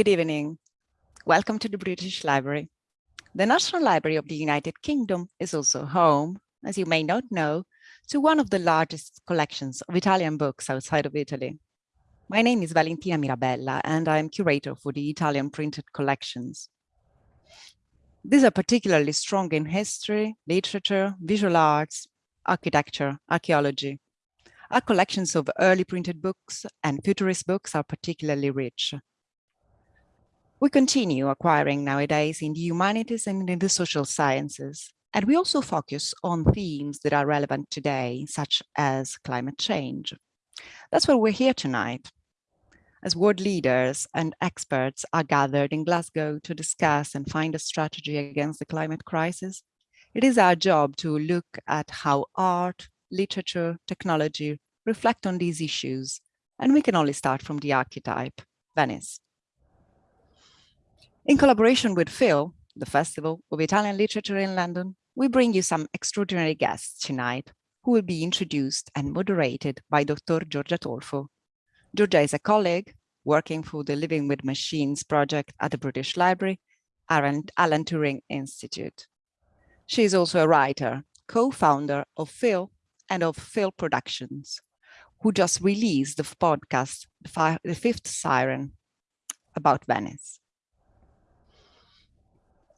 Good evening. Welcome to the British Library. The National Library of the United Kingdom is also home, as you may not know, to one of the largest collections of Italian books outside of Italy. My name is Valentina Mirabella, and I'm curator for the Italian printed collections. These are particularly strong in history, literature, visual arts, architecture, archaeology. Our collections of early printed books and futurist books are particularly rich. We continue acquiring nowadays in the humanities and in the social sciences, and we also focus on themes that are relevant today, such as climate change. That's why we're here tonight. As world leaders and experts are gathered in Glasgow to discuss and find a strategy against the climate crisis, it is our job to look at how art, literature, technology reflect on these issues, and we can only start from the archetype, Venice. In collaboration with FILL, the Festival of Italian Literature in London, we bring you some extraordinary guests tonight who will be introduced and moderated by Dr. Giorgia Tolfo. Giorgia is a colleague working for the Living with Machines project at the British Library, Alan, Alan Turing Institute. She is also a writer, co-founder of FILL and of FILL Productions, who just released the podcast, The Fifth Siren, about Venice.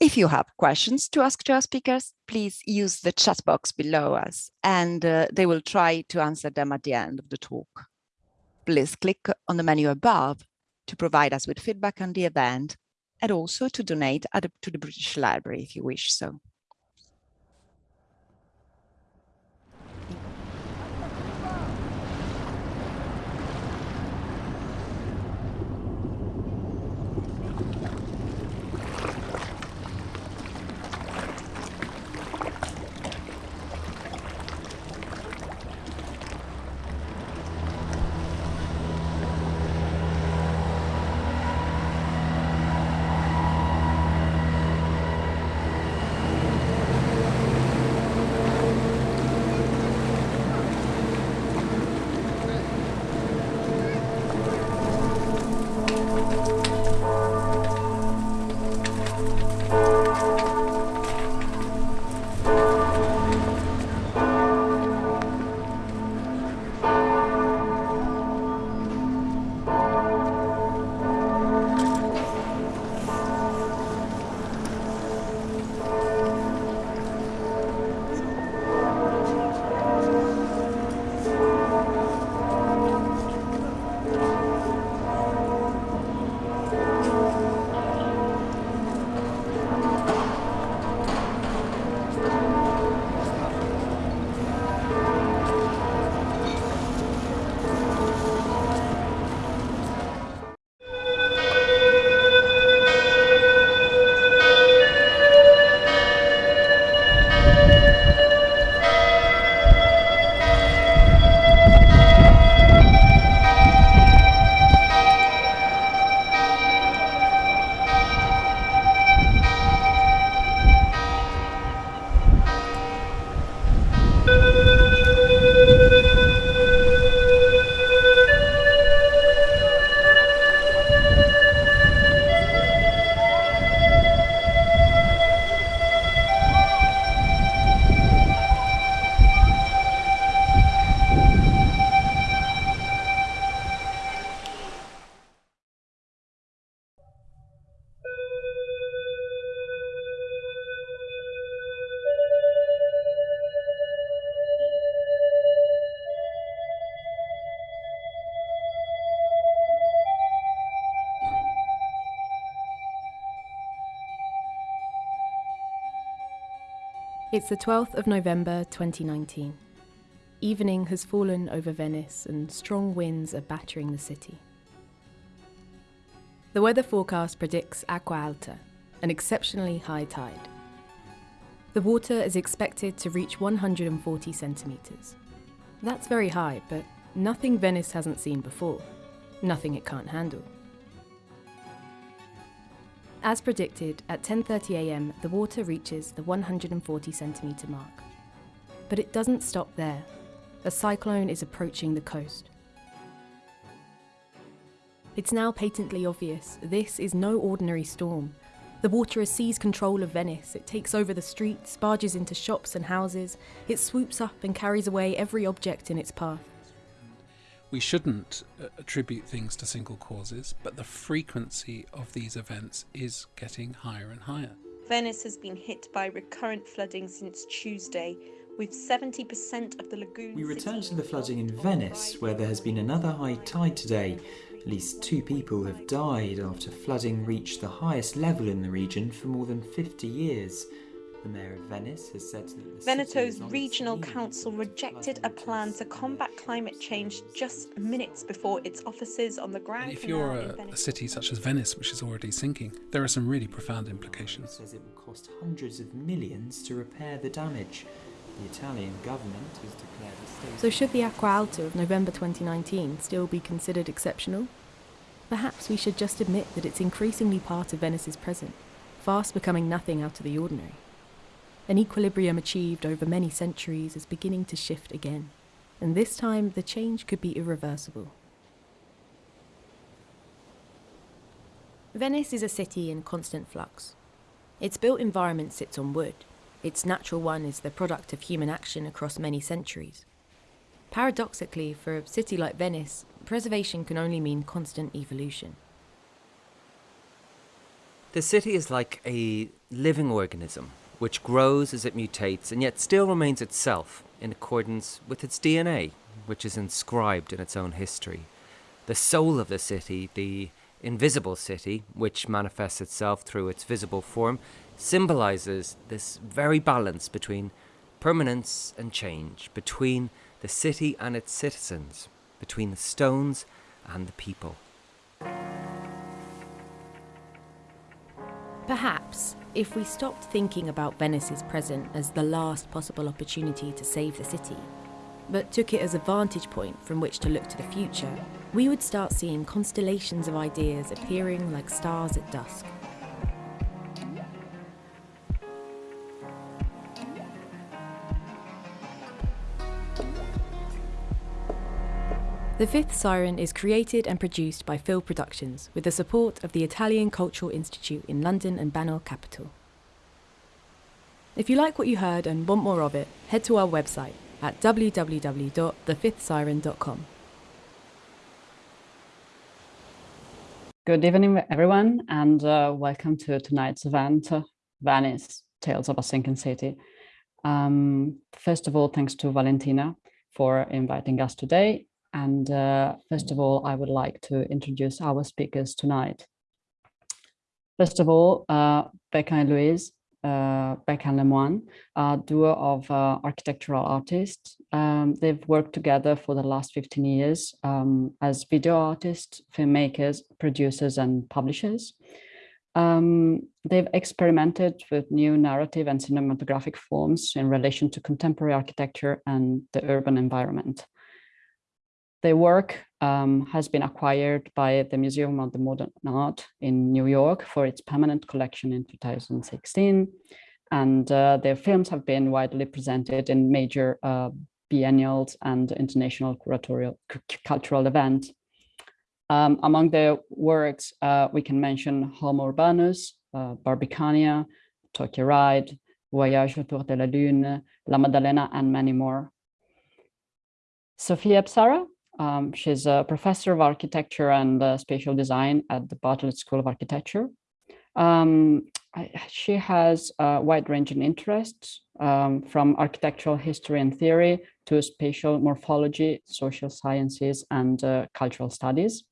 If you have questions to ask to our speakers, please use the chat box below us and uh, they will try to answer them at the end of the talk. Please click on the menu above to provide us with feedback on the event and also to donate to the British Library if you wish so. It's the 12th of November 2019. Evening has fallen over Venice and strong winds are battering the city. The weather forecast predicts acqua alta, an exceptionally high tide. The water is expected to reach 140 centimetres. That's very high, but nothing Venice hasn't seen before, nothing it can't handle. As predicted, at 10.30am the water reaches the 140 centimetre mark. But it doesn't stop there. A cyclone is approaching the coast. It's now patently obvious this is no ordinary storm. The water has seized control of Venice. It takes over the streets, barges into shops and houses. It swoops up and carries away every object in its path. We shouldn't uh, attribute things to single causes, but the frequency of these events is getting higher and higher. Venice has been hit by recurrent flooding since Tuesday, with 70% of the lagoon. We return to the flooding in Venice, where there has been another high tide today. At least two people have died after flooding reached the highest level in the region for more than 50 years. The mayor of Venice has said that the Veneto's is on its regional council rejected a plan to combat climate change just minutes before its offices on the ground. And if you're a, a city such as Venice, which is already sinking, there are some really profound implications. says it will cost hundreds of millions to repair the damage. The Italian government has declared a state So, should the Acqua Alta of November 2019 still be considered exceptional? Perhaps we should just admit that it's increasingly part of Venice's present, fast becoming nothing out of the ordinary. An equilibrium achieved over many centuries is beginning to shift again, and this time the change could be irreversible. Venice is a city in constant flux. Its built environment sits on wood. Its natural one is the product of human action across many centuries. Paradoxically, for a city like Venice, preservation can only mean constant evolution. The city is like a living organism which grows as it mutates and yet still remains itself in accordance with its DNA, which is inscribed in its own history. The soul of the city, the invisible city, which manifests itself through its visible form, symbolizes this very balance between permanence and change, between the city and its citizens, between the stones and the people. Perhaps, if we stopped thinking about Venice's present as the last possible opportunity to save the city, but took it as a vantage point from which to look to the future, we would start seeing constellations of ideas appearing like stars at dusk. The Fifth Siren is created and produced by FILL Productions with the support of the Italian Cultural Institute in London and Banner Capital. If you like what you heard and want more of it, head to our website at www.thefifthsiren.com. Good evening, everyone, and uh, welcome to tonight's event, Venice, Tales of a Sinking City. Um, first of all, thanks to Valentina for inviting us today. And uh, first of all, I would like to introduce our speakers tonight. First of all, uh, Bêka and Louise, uh, Bêka and Lemoine, a duo of uh, architectural artists. Um, they've worked together for the last 15 years um, as video artists, filmmakers, producers, and publishers. Um, they've experimented with new narrative and cinematographic forms in relation to contemporary architecture and the urban environment. Their work um, has been acquired by the Museum of the Modern Art in New York for its permanent collection in 2016. And uh, their films have been widely presented in major uh, biennials and international curatorial cultural events. Um, among their works, uh, we can mention Homo Urbanus, uh, Barbicania, Tokyo Ride, Voyage autour de la Lune, La Maddalena, and many more. Sophia Psarra, um, she's a professor of architecture and uh, spatial design at the Bartlett School of Architecture. Um, I, she has a wide-ranging interests um, from architectural history and theory to spatial morphology, social sciences, and uh, cultural studies.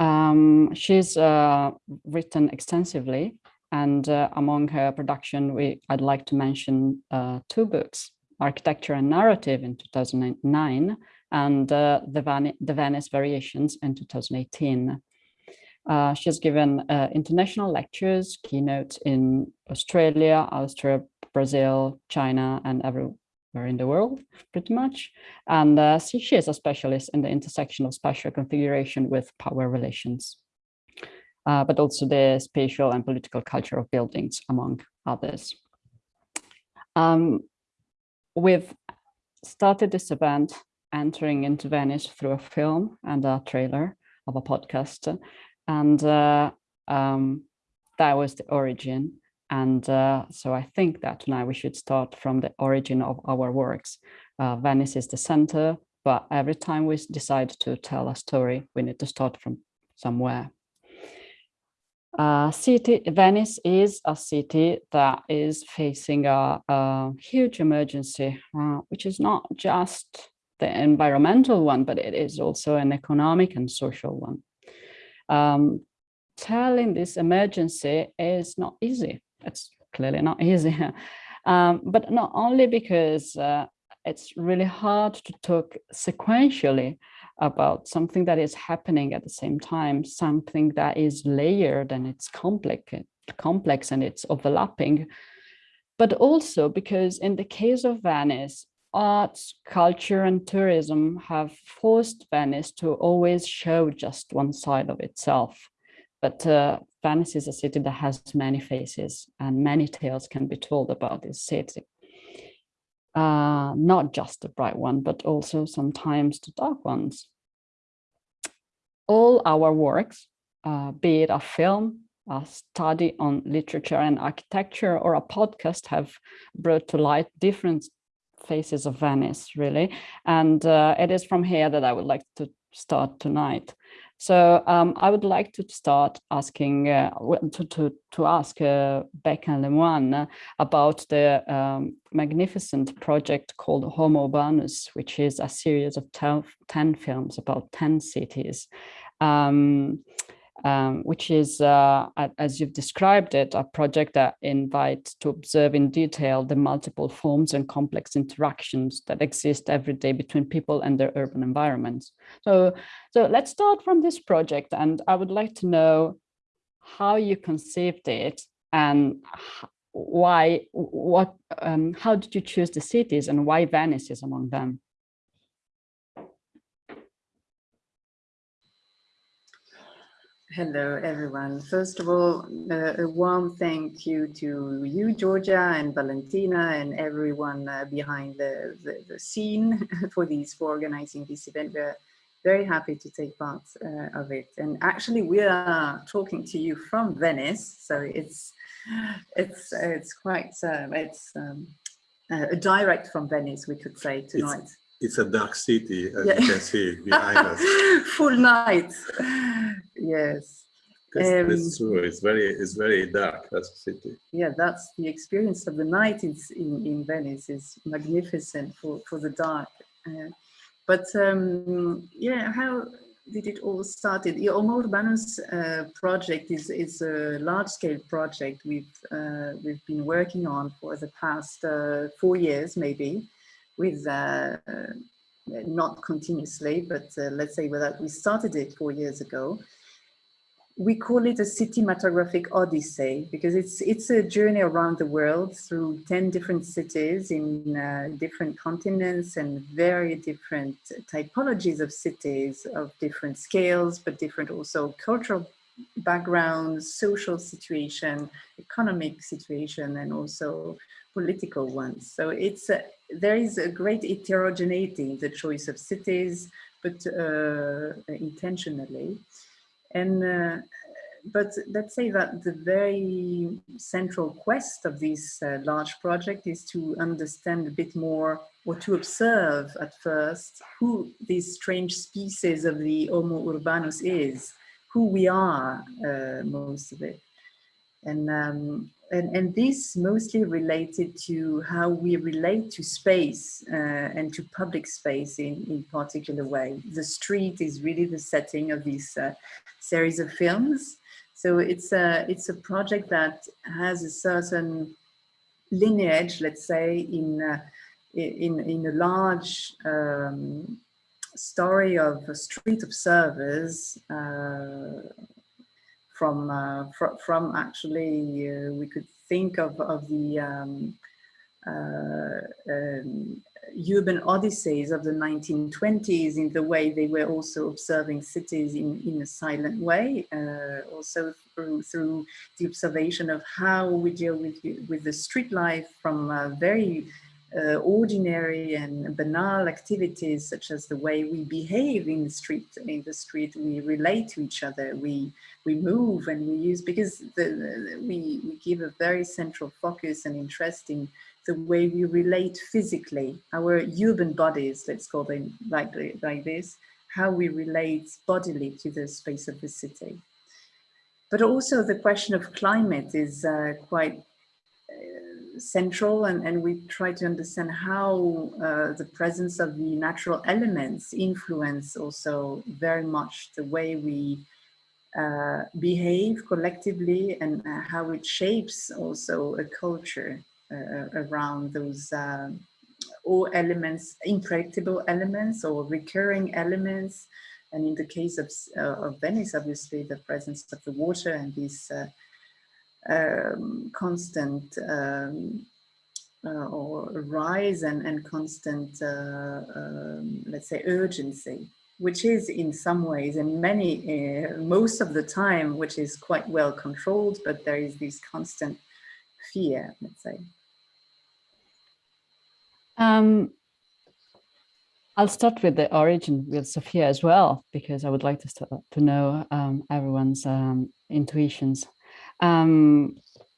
Um, she's uh, written extensively, and uh, among her production, we I'd like to mention uh, two books, Architecture and Narrative in 2009, and the, Van the Venice Variations in 2018. Uh, she has given uh, international lectures, keynotes in Australia, Austria, Brazil, China, and everywhere in the world, pretty much. And uh, she, she is a specialist in the intersection of spatial configuration with power relations, uh, but also the spatial and political culture of buildings, among others. Um, we've started this event entering into Venice through a film and a trailer. of a podcast. And uh, um, that was the origin. And uh, so I think that tonight we should start from the origin of our works. Uh, Venice is the center, but every time we decide to tell a story, we need to start from somewhere. Uh, city Venice is a city that is facing a, a huge emergency, uh, which is not just the environmental one, but it is also an economic and social one. Um, telling this emergency is not easy. It's clearly not easy, um, but not only because uh, it's really hard to talk sequentially about something that is happening at the same time, something that is layered and it's complex, complex and it's overlapping. But also because in the case of Venice, arts, culture and tourism have forced Venice to always show just one side of itself. But uh, Venice is a city that has many faces and many tales can be told about this city uh, not just the bright one, but also sometimes the dark ones. All our works, uh, be it a film, a study on literature and architecture, or a podcast have brought to light different faces of Venice, really. And uh, it is from here that I would like to start tonight. So um, I would like to start asking uh, to, to, to ask uh, Bêka Lemoine about the um, magnificent project called Homo Urbanus, which is a series of 10 films about 10 cities. Um, um, which is, uh, as you've described it, a project that invites to observe in detail the multiple forms and complex interactions that exist every day between people and their urban environments. So, so let's start from this project, and I would like to know how you conceived it and why, what, um, how did you choose the cities and why Venice is among them? Hello, everyone. First of all, uh, a warm thank you to you, Giorgia and Valentina and everyone uh, behind the, the, the, scene for these, for organizing this event. We're very happy to take part uh, of it. And actually we are talking to you from Venice. So it's, it's, it's quite, um, it's um, a direct from Venice, we could say tonight. It's it's a dark city, as yeah. you can see behind us. Full night. Yes. That's, um, that's, true. It's very, it's very dark That's a city. Yeah, that's the experience of the night in in Venice. is magnificent for for the dark. Uh, but um, yeah, how did it all start? The Homo Urbanus uh, project is is a large scale project we've uh, we've been working on for the past uh, four years, maybe with uh, not continuously, but uh, let's say that we started it four years ago. We call it a cinematographic odyssey because it's it's a journey around the world through 10 different cities in uh, different continents and very different typologies of cities of different scales, but different also cultural backgrounds, social situation, economic situation, and also political ones. So it's a, there is a great heterogeneity in the choice of cities, but uh, intentionally. And uh, but let's say that the very central quest of this uh, large project is to understand a bit more or to observe at first who this strange species of the Homo urbanus is, who we are, uh, most of it. And um, and, and this mostly related to how we relate to space uh, and to public space in, in particular way. The street is really the setting of this uh, series of films. So it's a, it's a project that has a certain lineage, let's say, in, uh, in, in a large um, story of street observers from uh, fr from actually uh, we could think of of the um, uh, um, urban odysseys of the 1920s in the way they were also observing cities in, in a silent way, uh, also through, through the observation of how we deal with, with the street life from very uh, ordinary and banal activities such as the way we behave in the street in the street we relate to each other we we move and we use because the, the, we, we give a very central focus and interest in the way we relate physically our urban bodies let's call them like like this how we relate bodily to the space of the city. But also the question of climate is uh, quite central and, and we try to understand how uh, the presence of the natural elements influence also very much the way we uh, behave collectively and uh, how it shapes also a culture uh, around those all elements, unpredictable elements or recurring elements. And in the case of, of Venice, obviously the presence of the water and this um, constant um, uh, or rise and, and constant, uh, um, let's say, urgency, which is in some ways and many, uh, most of the time, which is quite well controlled, but there is this constant fear, let's say. Um, I'll start with the origin with Sophia as well, because I would like to, start, to know um, everyone's um, intuitions. Um,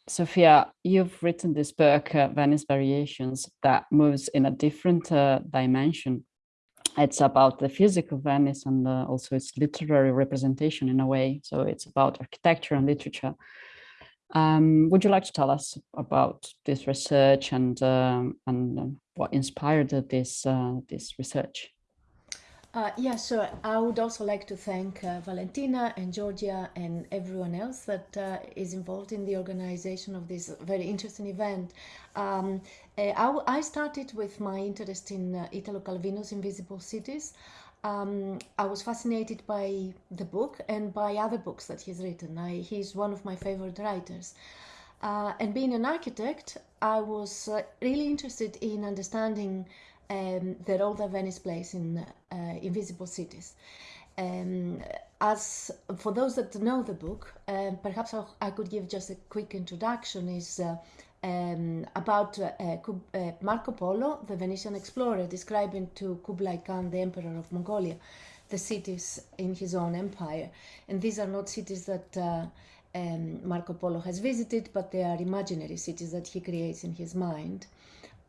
Sophia, you've written this book, uh, Venice Variations, that moves in a different uh, dimension. It's about the physical Venice and uh, also its literary representation in a way. So it's about architecture and literature. Um, would you like to tell us about this research and um, and um, what inspired this uh, this research? Uh, yeah, so I would also like to thank uh, Valentina and Giorgia and everyone else that uh, is involved in the organization of this very interesting event. Um, uh, I, I, started with my interest in uh, Italo Calvino's Invisible Cities. Um, I was fascinated by the book and by other books that he's written. I, he's one of my favorite writers. Uh, and being an architect, I was really interested in understanding um, the role that Venice plays in uh, Invisible Cities. Um, as for those that know the book, um, perhaps I'll, i could give just a quick introduction. Is uh, um, about uh, uh, Marco Polo, the Venetian explorer, describing to Kublai Khan, the emperor of Mongolia, the cities in his own empire. And these are not cities that uh, um, Marco Polo has visited, but they are imaginary cities that he creates in his mind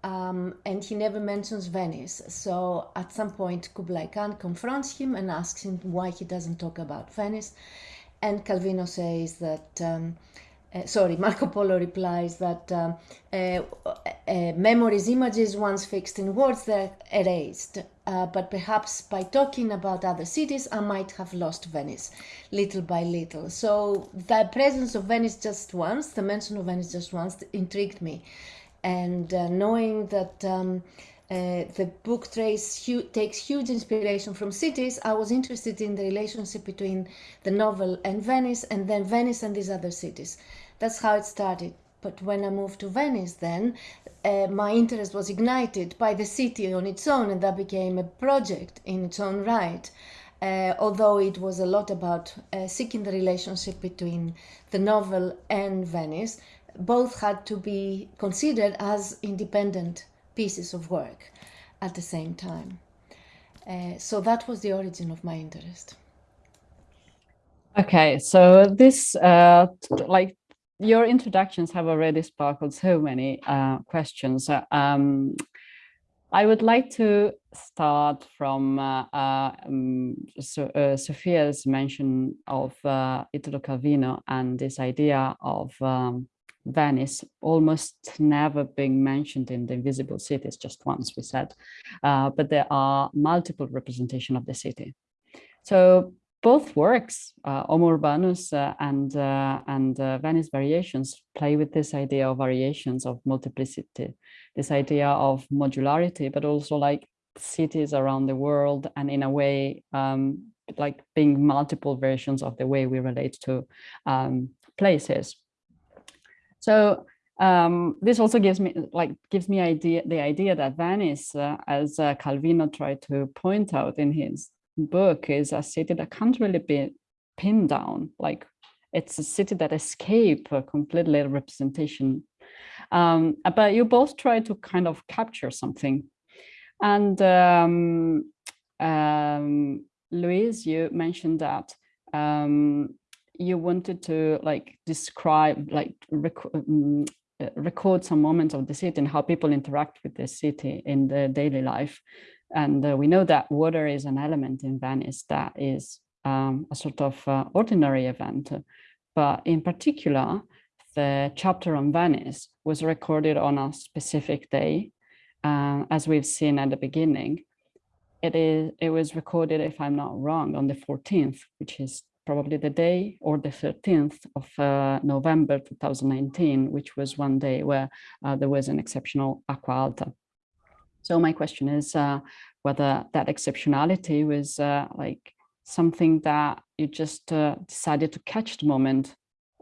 um, and he never mentions Venice. So at some point, Kublai Khan confronts him and asks him why he doesn't talk about Venice. And Calvino says that, um, uh, sorry, Marco Polo replies that um, uh, uh, memories, images once fixed in words, they're erased. Uh, but perhaps by talking about other cities, I might have lost Venice little by little. So the presence of Venice just once, the mention of Venice just once, intrigued me and uh, knowing that um, uh, the book trace hu takes huge inspiration from cities, I was interested in the relationship between the novel and Venice, and then Venice and these other cities. That's how it started. But when I moved to Venice, then uh, my interest was ignited by the city on its own, and that became a project in its own right. Uh, although it was a lot about uh, seeking the relationship between the novel and Venice, both had to be considered as independent pieces of work at the same time. Uh, so that was the origin of my interest. Okay, so this, uh, like your introductions have already sparkled so many uh, questions. Um, I would like to start from uh, uh, um, so, uh, Sophia's mention of uh, Italo Calvino and this idea of um, Venice almost never being mentioned in the invisible cities, just once we said, uh, but there are multiple representation of the city. So both works, uh, Homo Urbanus uh, and, uh, and uh, Venice Variations play with this idea of variations of multiplicity, this idea of modularity, but also like cities around the world and in a way um, like being multiple versions of the way we relate to um, places. So um, this also gives me like gives me idea the idea that Venice, uh, as uh, Calvino tried to point out in his book, is a city that can't really be pinned down. Like it's a city that escape completely representation Um, but you both try to kind of capture something. And um, um, Louise, you mentioned that um, you wanted to like describe, like rec um, record some moments of the city and how people interact with the city in their daily life. And uh, we know that water is an element in Venice that is um, a sort of uh, ordinary event. But in particular, the chapter on Venice was recorded on a specific day, uh, as we've seen at the beginning. It is. It was recorded, if I'm not wrong, on the 14th, which is probably the day or the 13th of uh, November 2019, which was one day where uh, there was an exceptional Acqua Alta. So my question is uh, whether that exceptionality was uh, like something that you just uh, decided to catch the moment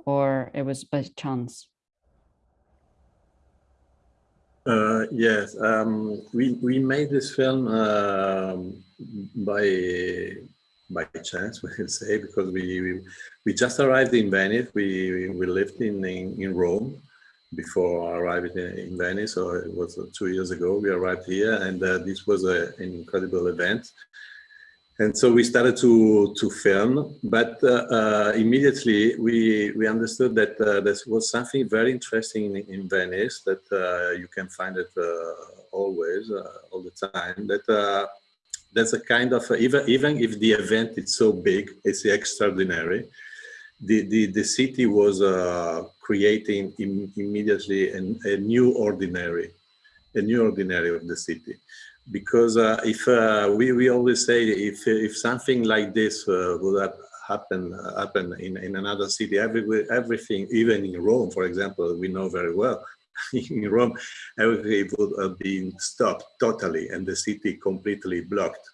or it was by chance? Uh, yes, um, we we made this film um, by by chance, we can say, because we, we, we just arrived in Venice. We we lived in in, in Rome before arriving in, in, Venice, so it was two years ago. We arrived here, and uh, this was a, an incredible event. And so we started to to film, but uh, uh, immediately we we understood that uh, there was something very interesting in, in Venice that uh, you can find it uh, always, all the time. That there's a kind of even even if the event is so big, it's extraordinary. The the the city was uh, creating Im immediately an, a new ordinary, a new ordinary of the city, because uh, if uh, we we always say if if something like this uh, would have happen happen in in another city, every, everything even in Rome, for example, we know very well in Rome, everything would have been stopped totally and the city completely blocked.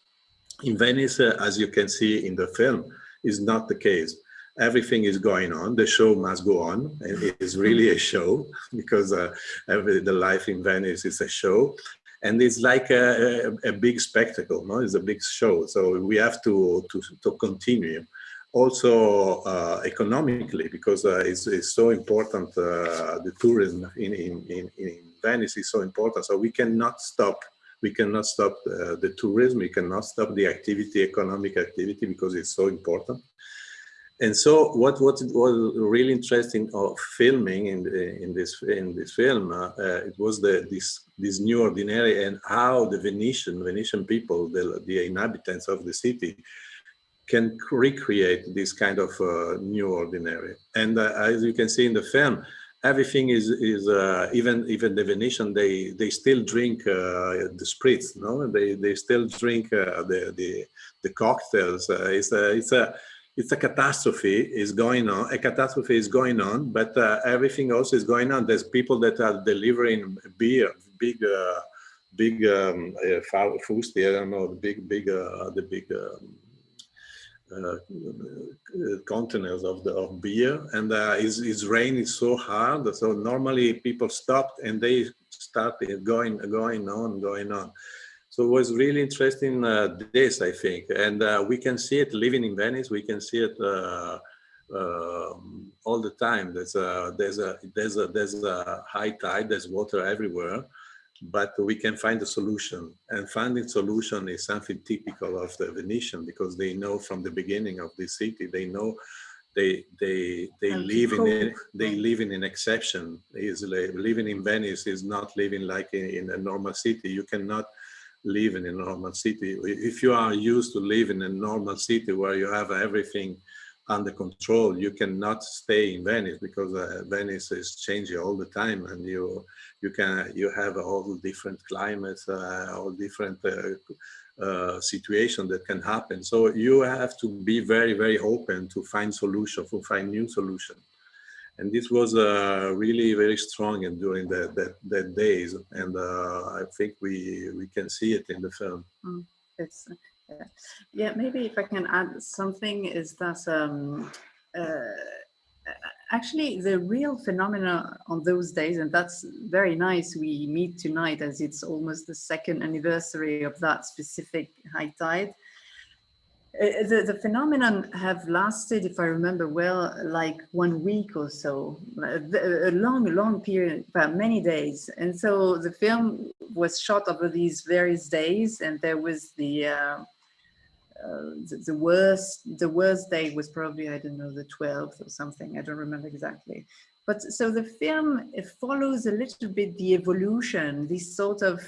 In Venice, uh, as you can see in the film, is not the case. Everything is going on. The show must go on, and it is really a show because uh, every, the life in Venice is a show, and it's like a, a, a, big spectacle. No, it's a big show. So we have to to, to continue also uh, economically because uh, it's, it's, so important uh, the tourism in, in, in, in, Venice is so important so we cannot stop we cannot stop uh, the tourism we cannot stop the activity economic activity because it's so important and so what what was really interesting of filming in in this in this film uh, uh, it was the this this new ordinary and how the Venetian Venetian people the, the inhabitants of the city can recreate this kind of uh, new ordinary. And uh, as you can see in the film, everything is is uh, even even the Venetian they they still drink uh, the spritz, no? They they still drink the the the cocktails. It's a it's a it's a catastrophe is going on. A catastrophe is going on, but everything else is going on. There's people that are delivering beer, big big um, uh, I don't know, the big big the big. Um, uh, containers of the of beer and uh, it's, it's raining so hard so normally people stopped and they started going going on going on so it was really interesting uh, this i think. And uh, we can see it living in venice. We can see it uh, uh, all the time. There's a there's a there's a there's a high tide. There's water everywhere. But we can find a solution. And finding solution is something typical of the Venetian because they know from the beginning of the city, they know they they they and live in a, they live in an exception. Is living in Venice is not living like in, in a normal city. You cannot live in a normal city. If you are used to live in a normal city where you have everything under control, you cannot stay in Venice because uh, Venice is changing all the time and you you can you have all different climates, uh, all different uh, uh, situations that can happen. So you have to be very very open to find solution, to find new solution. And this was uh, really very strong and during that that, that days, and uh, I think we we can see it in the film. Mm, yeah. yeah, maybe if I can add something is that um, uh, actually the real phenomena on those days, and that's very nice we meet tonight as it's almost the second anniversary of that specific high tide. Uh, the, the phenomenon have lasted, if I remember well, like one week or so, a long, long period, many days. And so the film was shot over these various days and there was the, uh, uh, the, the, worst the worst day was probably I don't know the 12th or something I don't remember exactly but so the film follows a little bit the evolution this sort of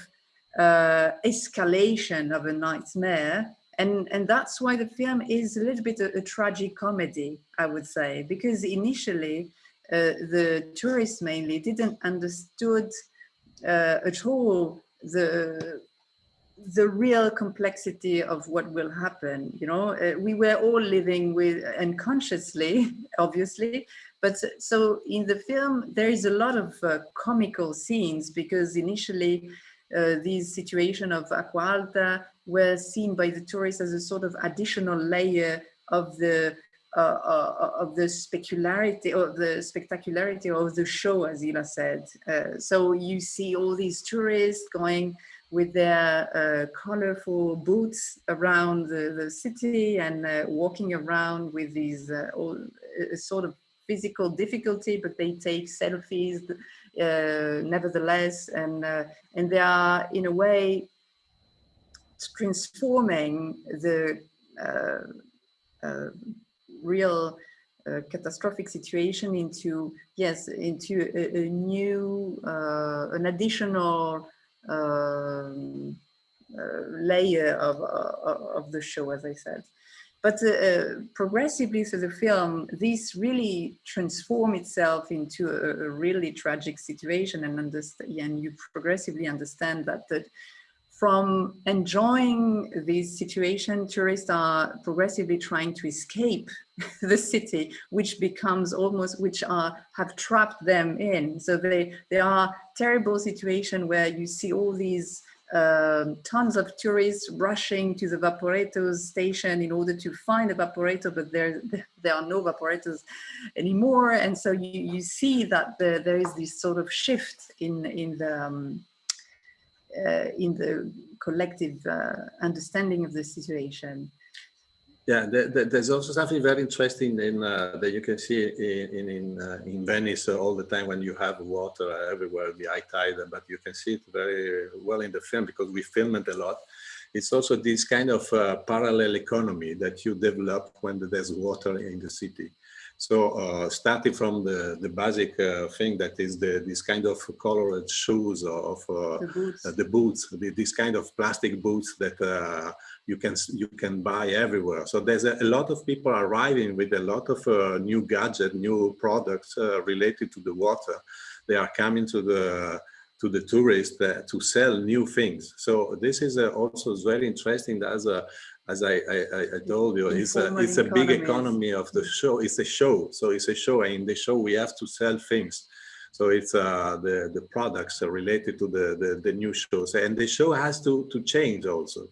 uh, escalation of a nightmare and and that's why the film is a little bit a, a tragic comedy I would say because initially uh, the tourists mainly didn't understood uh, at all the the real complexity of what will happen you know? Uh, we were all living with unconsciously obviously but so in the film there is a lot of uh, comical scenes because initially uh, these situation of Acqua Alta were seen by the tourists as a sort of additional layer of the uh, uh, of the specularity or the spectacularity of the show, as Ila said. Uh, so you see all these tourists going with their uh, colorful boots around the, the city and uh, walking around with these all, sort of physical difficulty, but they take selfies nevertheless, and uh, and they are in a way transforming the uh, real uh, catastrophic situation into yes into a, a new uh, an additional um, uh, layer of, uh, of the show, as I said. But uh, progressively through the film, this really transform itself into a, a really tragic situation and, and you progressively understand that, that from enjoying this situation, tourists are progressively trying to escape the city, which becomes almost, which are, have trapped them in. So they, they are terrible situation where you see all these um, tons of tourists rushing to the Vaporetto station in order to find a Vaporetto, but there, there are no Vaporettos anymore. And so you, you see that the, there is this sort of shift in, in the, um, uh, in the collective uh, understanding of the situation. Yeah, there's also something very interesting in uh, that you can see in in in, uh, in Venice all the time when you have water everywhere, the high tide, but you can see it very well in the film because we film it a lot. It's also this kind of uh, parallel economy that you develop when there's water in the city. So uh, starting from the, the basic uh, thing that is the, this kind of colored shoes of uh, the boots, uh, the boots the, this kind of plastic boots that uh, you can you can buy everywhere. So there's a, a lot of people arriving with a lot of uh, new gadgets, new products related to the water. They are coming to the to the tourists to sell new things. So this is also very interesting as a as I, I, I told you, it's a, it's a big economy of the show. It's a show. So it's a show. And in the show, we have to sell things. So it's uh, the, the products related to the, the, the, new shows. And the show has to, to change also.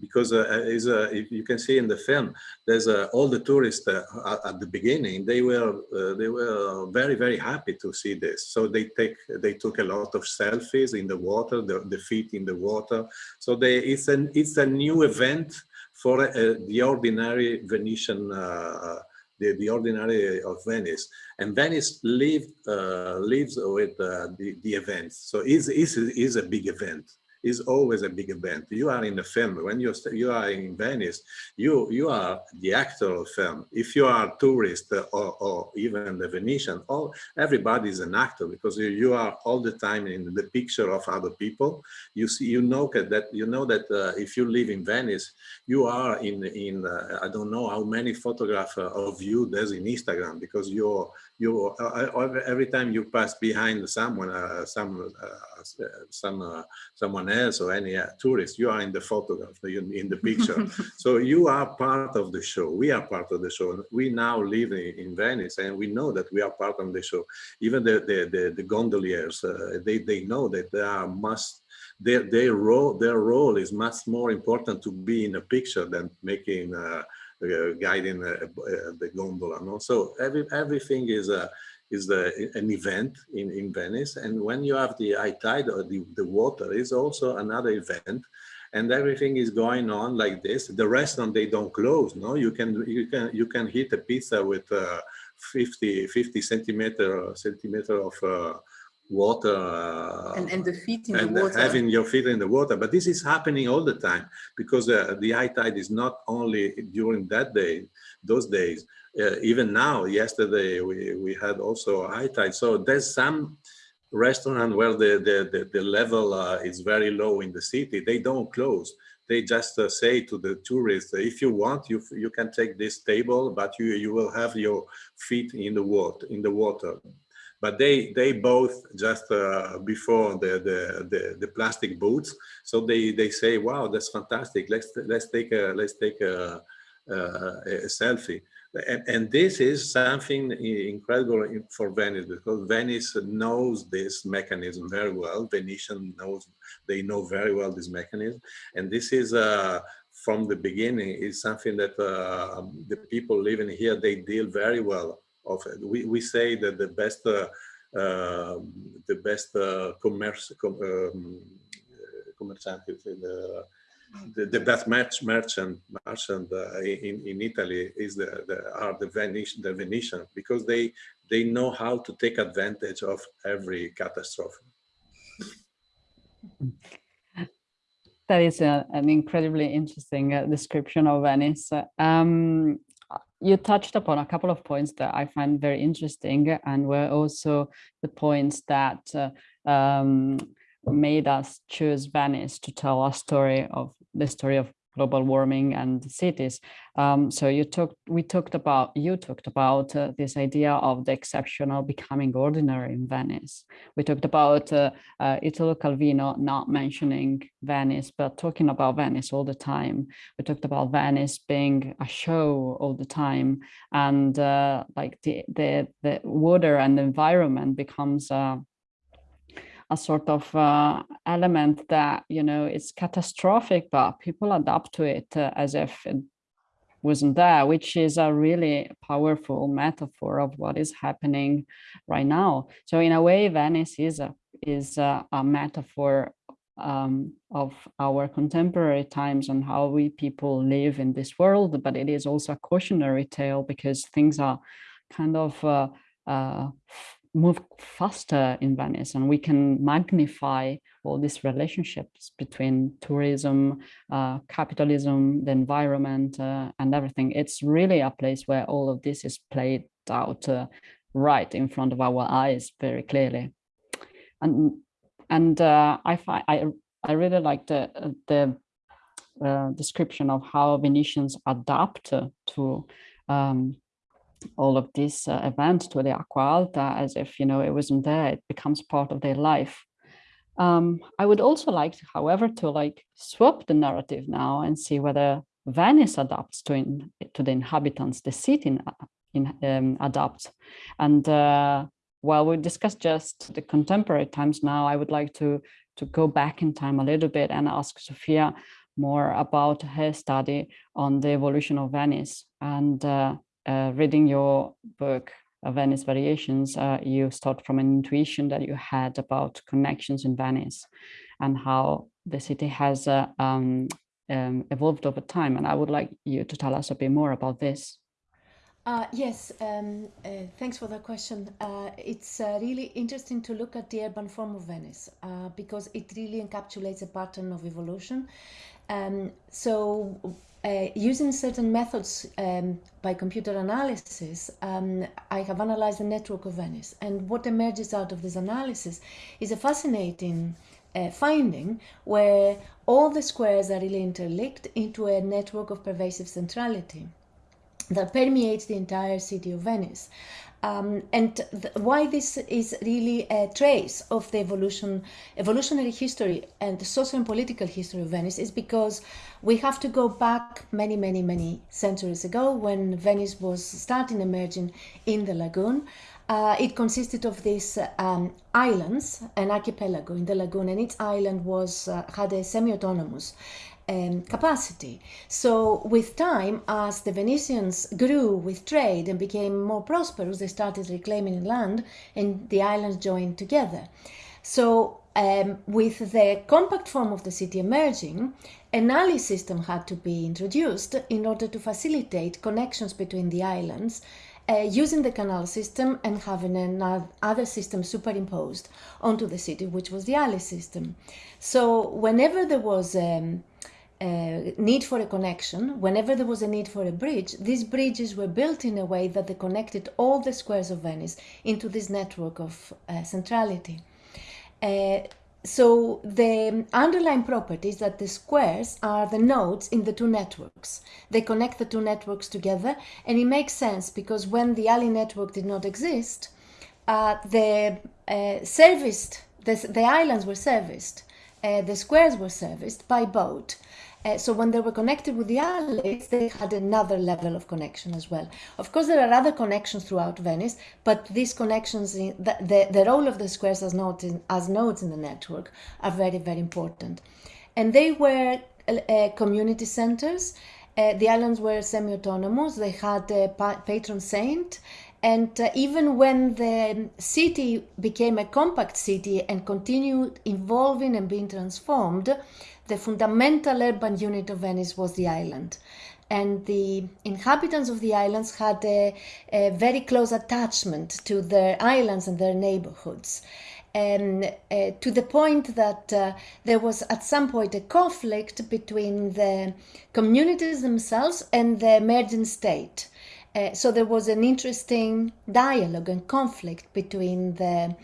Because uh, is uh, you can see in the film, there's uh, all the tourists uh, at the beginning. They were uh, they were very very happy to see this. So they take they took a lot of selfies in the water, the, the feet in the water. So they it's an it's a new event for uh, the ordinary Venetian, uh, the, the ordinary of Venice. And Venice lived, uh, lives with the, the events. So it's, it's a big event is always a big event. You are in a film. When you you are in Venice, you you are the actor of film. If you are a tourist or, or even the Venetian, all everybody is an actor because you, you are all the time in the picture of other people. You see, you know that you know that uh, if you live in Venice, you are in in uh, I don't know how many photographs of you there's in Instagram because you're you uh, every time you pass behind someone, uh, some uh, some someone else or any tourist, you are in the photograph, in the picture. so you are part of the show. We are part of the show. We now live in, in Venice, and we know that we are part of the show. Even the the the, the gondoliers, they they know that they are must their their role their role is much more important to be in a picture than making uh, uh, guiding uh, uh, the gondola. No? So every, everything is a is the, an event in, in Venice. And when you have the high tide or the, the water is also another event. and everything is going on like this. The restaurant they don't close. No, you can you can you can hit a pizza with uh, 50 50 centimeter centimeter of uh, water uh, and, and the feet in and the water. having your feet in the water. But this is happening all the time because uh, the high tide is not only during that day, those days. Uh, even now, yesterday we we had also high tide. So there's some restaurant where the the the, the level uh, is very low in the city. They don't close they just uh, say to the tourists, if you want, you you can take this table, but you you will have your feet in the water in the water. But they they both just uh, before the, the, the the plastic boots, so they they say, wow, that's fantastic. Let's let's take a let's take a, a, selfie. And, and, this is something incredible for Venice because Venice knows this mechanism very well. Venetian knows, they know very well this mechanism. And this is, uh, from the beginning, is something that uh, the people living here, they deal very well of. We, we say that the best, uh, uh the best uh, commerce, com, um, the, the, the best merchant merchant uh, in in Italy is the, the are the Venetian the Venetian because they they know how to take advantage of every catastrophe. That is a, an incredibly interesting uh, description of Venice. Um, you touched upon a couple of points that I find very interesting and were also the points that uh, um, made us choose Venice to tell a story of the story of global warming and cities. Um, so you talked, we talked about, you talked about uh, this idea of the exceptional becoming ordinary in Venice. We talked about uh, uh, Italo Calvino not mentioning Venice, but talking about Venice all the time. We talked about Venice being a show all the time and uh, like the, the, the water and the environment becomes uh, a sort of uh, element that, you know, it's catastrophic, but people adapt to it uh, as if it wasn't there, which is a really powerful metaphor of what is happening right now. So in a way, Venice is a, is a, a metaphor um, of our contemporary times and how we people live in this world, but it is also a cautionary tale because things are kind of uh, uh, move faster in Venice and we can magnify all these relationships between tourism, uh, capitalism, the environment uh, and everything. It's really a place where all of this is played out uh, right in front of our eyes very clearly. And and uh, I find I I really like the the uh, description of how Venetians adapt to um, all of this uh, event to the Acqua Alta as if, you know, it wasn't there, it becomes part of their life. Um, I would also like, however, to like swap the narrative now and see whether Venice adapts to, in, to the inhabitants, the city in, in, um, adapts. And uh, while we discuss just the contemporary times now, I would like to, to go back in time a little bit and ask Sophia more about her study on the evolution of Venice and uh, uh, reading your book, uh, Venice Variations, uh, you start from an intuition that you had about connections in Venice and how the city has uh, um, um, evolved over time. And I would like you to tell us a bit more about this. Uh, yes, um, uh, thanks for the question. Uh, it's uh, really interesting to look at the urban form of Venice because it really encapsulates a pattern of evolution. Um, so uh, using certain methods um, by computer analysis, um, I have analyzed the network of Venice. And what emerges out of this analysis is a fascinating uh, finding where all the squares are really interlinked into a network of pervasive centrality that permeates the entire city of Venice. Um, and why this is really a trace of the evolution, evolutionary history and the social and political history of Venice is because we have to go back many, many, many centuries ago when Venice was starting emerging in the lagoon. Uh, it consisted of these um, islands, an archipelago in the lagoon, and each island was uh, had a semi-autonomous um, capacity. So with time, as the Venetians grew with trade and became more prosperous, they started reclaiming land and the islands joined together. So um, with the compact form of the city emerging, an alley system had to be introduced in order to facilitate connections between the islands uh, using the canal system and having another system superimposed onto the city, which was the alley system. So whenever there was um, a need for a connection, whenever there was a need for a bridge, these bridges were built in a way that they connected all the squares of Venice into this network of uh, centrality. Uh, so the underlying property is that the squares are the nodes in the two networks. They connect the two networks together and it makes sense because when the alley network did not exist, uh, the uh, serviced, the, the islands were serviced, uh, the squares were serviced by boat. Uh, so when they were connected with the alleys, they had another level of connection as well. Of course, there are other connections throughout Venice, but these connections, in, the, the, the role of the squares as nodes, in, as nodes in the network are very, very important. And they were uh, community centers. Uh, the islands were semi-autonomous. They had a patron saint. And uh, even when the city became a compact city and continued evolving and being transformed, the fundamental urban unit of Venice was the island. And the inhabitants of the islands had a, a very close attachment to their islands and their neighborhoods. And uh, to the point that uh, there was at some point a conflict between the communities themselves and the emerging state. Uh, so there was an interesting dialogue and conflict between the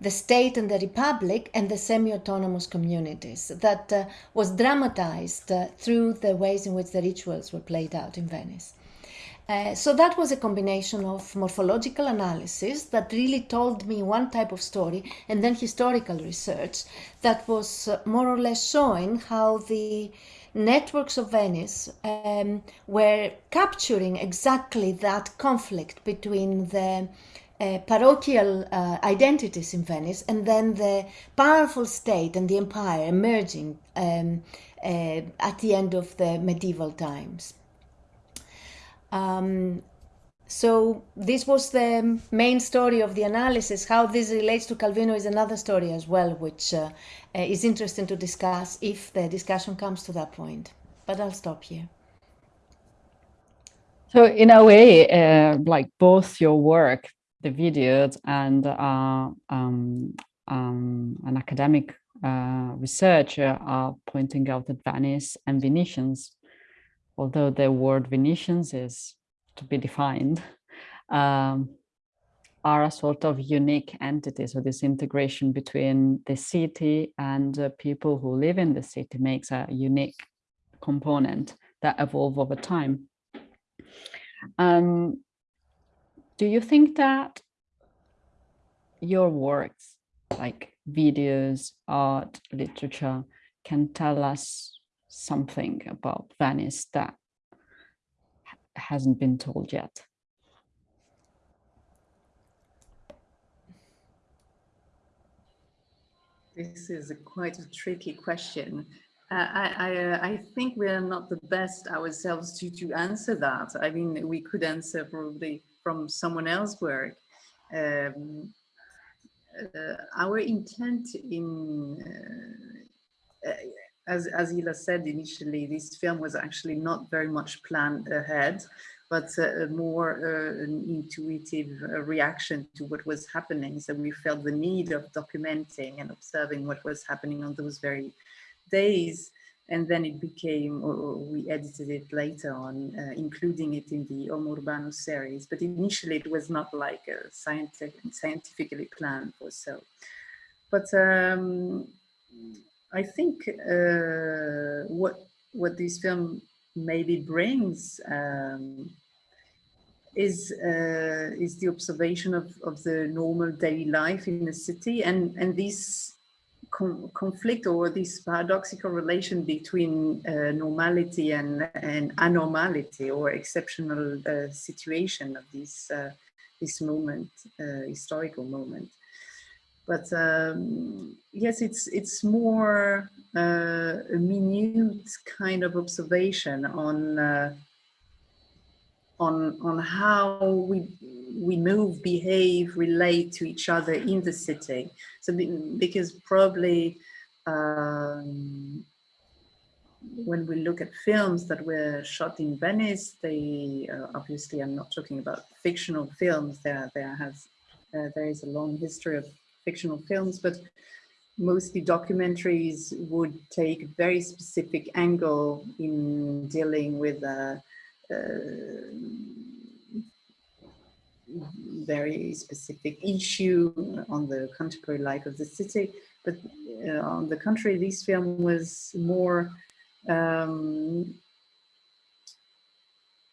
the state and the republic and the semi-autonomous communities that uh, was dramatized uh, through the ways in which the rituals were played out in Venice. Uh, so that was a combination of morphological analysis that really told me one type of story and then historical research that was uh, more or less showing how the networks of Venice um, were capturing exactly that conflict between the uh, parochial uh, identities in Venice and then the powerful state and the empire emerging um, uh, at the end of the medieval times. Um, so this was the main story of the analysis. How this relates to Calvino is another story as well, which uh, uh, is interesting to discuss if the discussion comes to that point. But I'll stop here. So in a way, uh, like both your work, the videos and uh, um, um, an academic uh, researcher are pointing out that Venice and Venetians, although the word Venetians is to be defined, um, are a sort of unique entity. So this integration between the city and the people who live in the city makes a unique component that evolve over time. Um, do you think that your works like videos, art, literature can tell us something about Venice that hasn't been told yet? This is a quite a tricky question. Uh, I, I, uh, I, think we are not the best ourselves to, to answer that. I mean, we could answer probably from someone else's work. Um, uh, our intent in, uh, uh, as, as Ila said initially, this film was actually not very much planned ahead, but uh, more uh, an intuitive uh, reaction to what was happening. So we felt the need of documenting and observing what was happening on those very days and then it became, or we edited it later on, uh, including it in the Homo Urbanus series. But initially it was not like a scientific, scientifically planned or so. But um, I think uh, what what this film maybe brings um, is uh, is the observation of, of the normal daily life in the city and and these conflict or this paradoxical relation between uh, normality and, and or exceptional uh, situation of this uh, this moment, uh, historical moment. But um, yes, it's it's more uh, a minute kind of observation on on on how we we move, behave, relate to each other in the city. So because probably um, when we look at films that were shot in Venice, they uh, obviously I'm not talking about fictional films. There there has uh, there is a long history of fictional films, but mostly documentaries would take a very specific angle in dealing with uh, very specific issue on the contemporary life of the city. But uh, on the contrary, this film was more um,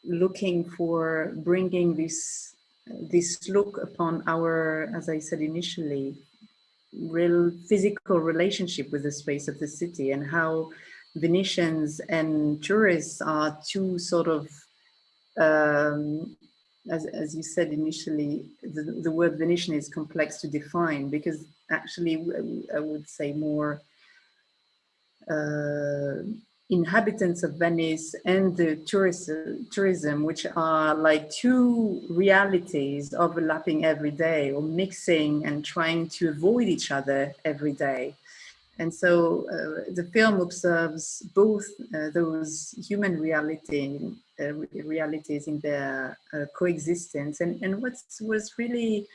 looking for bringing this this look upon our, as I said initially, real physical relationship with the space of the city and how Venetians and tourists are two sort of, um, as, as you said initially, the, the word Venetian is complex to define because actually I would say more uh, inhabitants of Venice and the tourist, tourism, which are like two realities overlapping every day or mixing and trying to avoid each other every day. And so uh, the film observes both uh, those human reality, uh, realities in their uh, coexistence. And, and what was really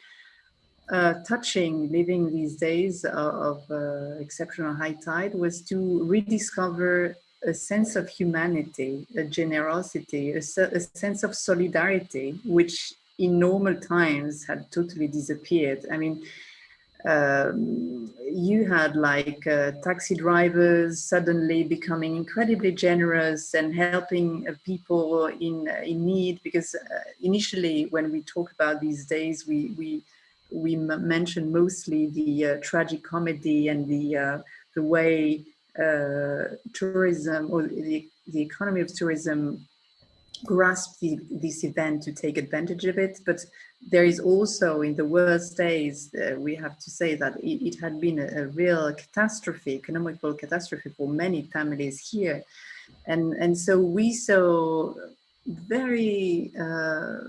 uh, touching living these days of, uh, exceptional high tide was to rediscover a sense of humanity, a generosity, a, a, sense of solidarity, which in normal times had totally disappeared. I mean, um, you had like uh, taxi drivers suddenly becoming incredibly generous and helping uh, people in uh, in need because uh, initially when we talk about these days we we we mentioned mostly the uh, tragic comedy and the uh, the way uh, tourism or the, the economy of tourism grasp the, this event to take advantage of it. But there is also in the worst days, uh, we have to say that it, it had been a, a, real catastrophe, economical catastrophe for many families here. And, and so we saw very uh,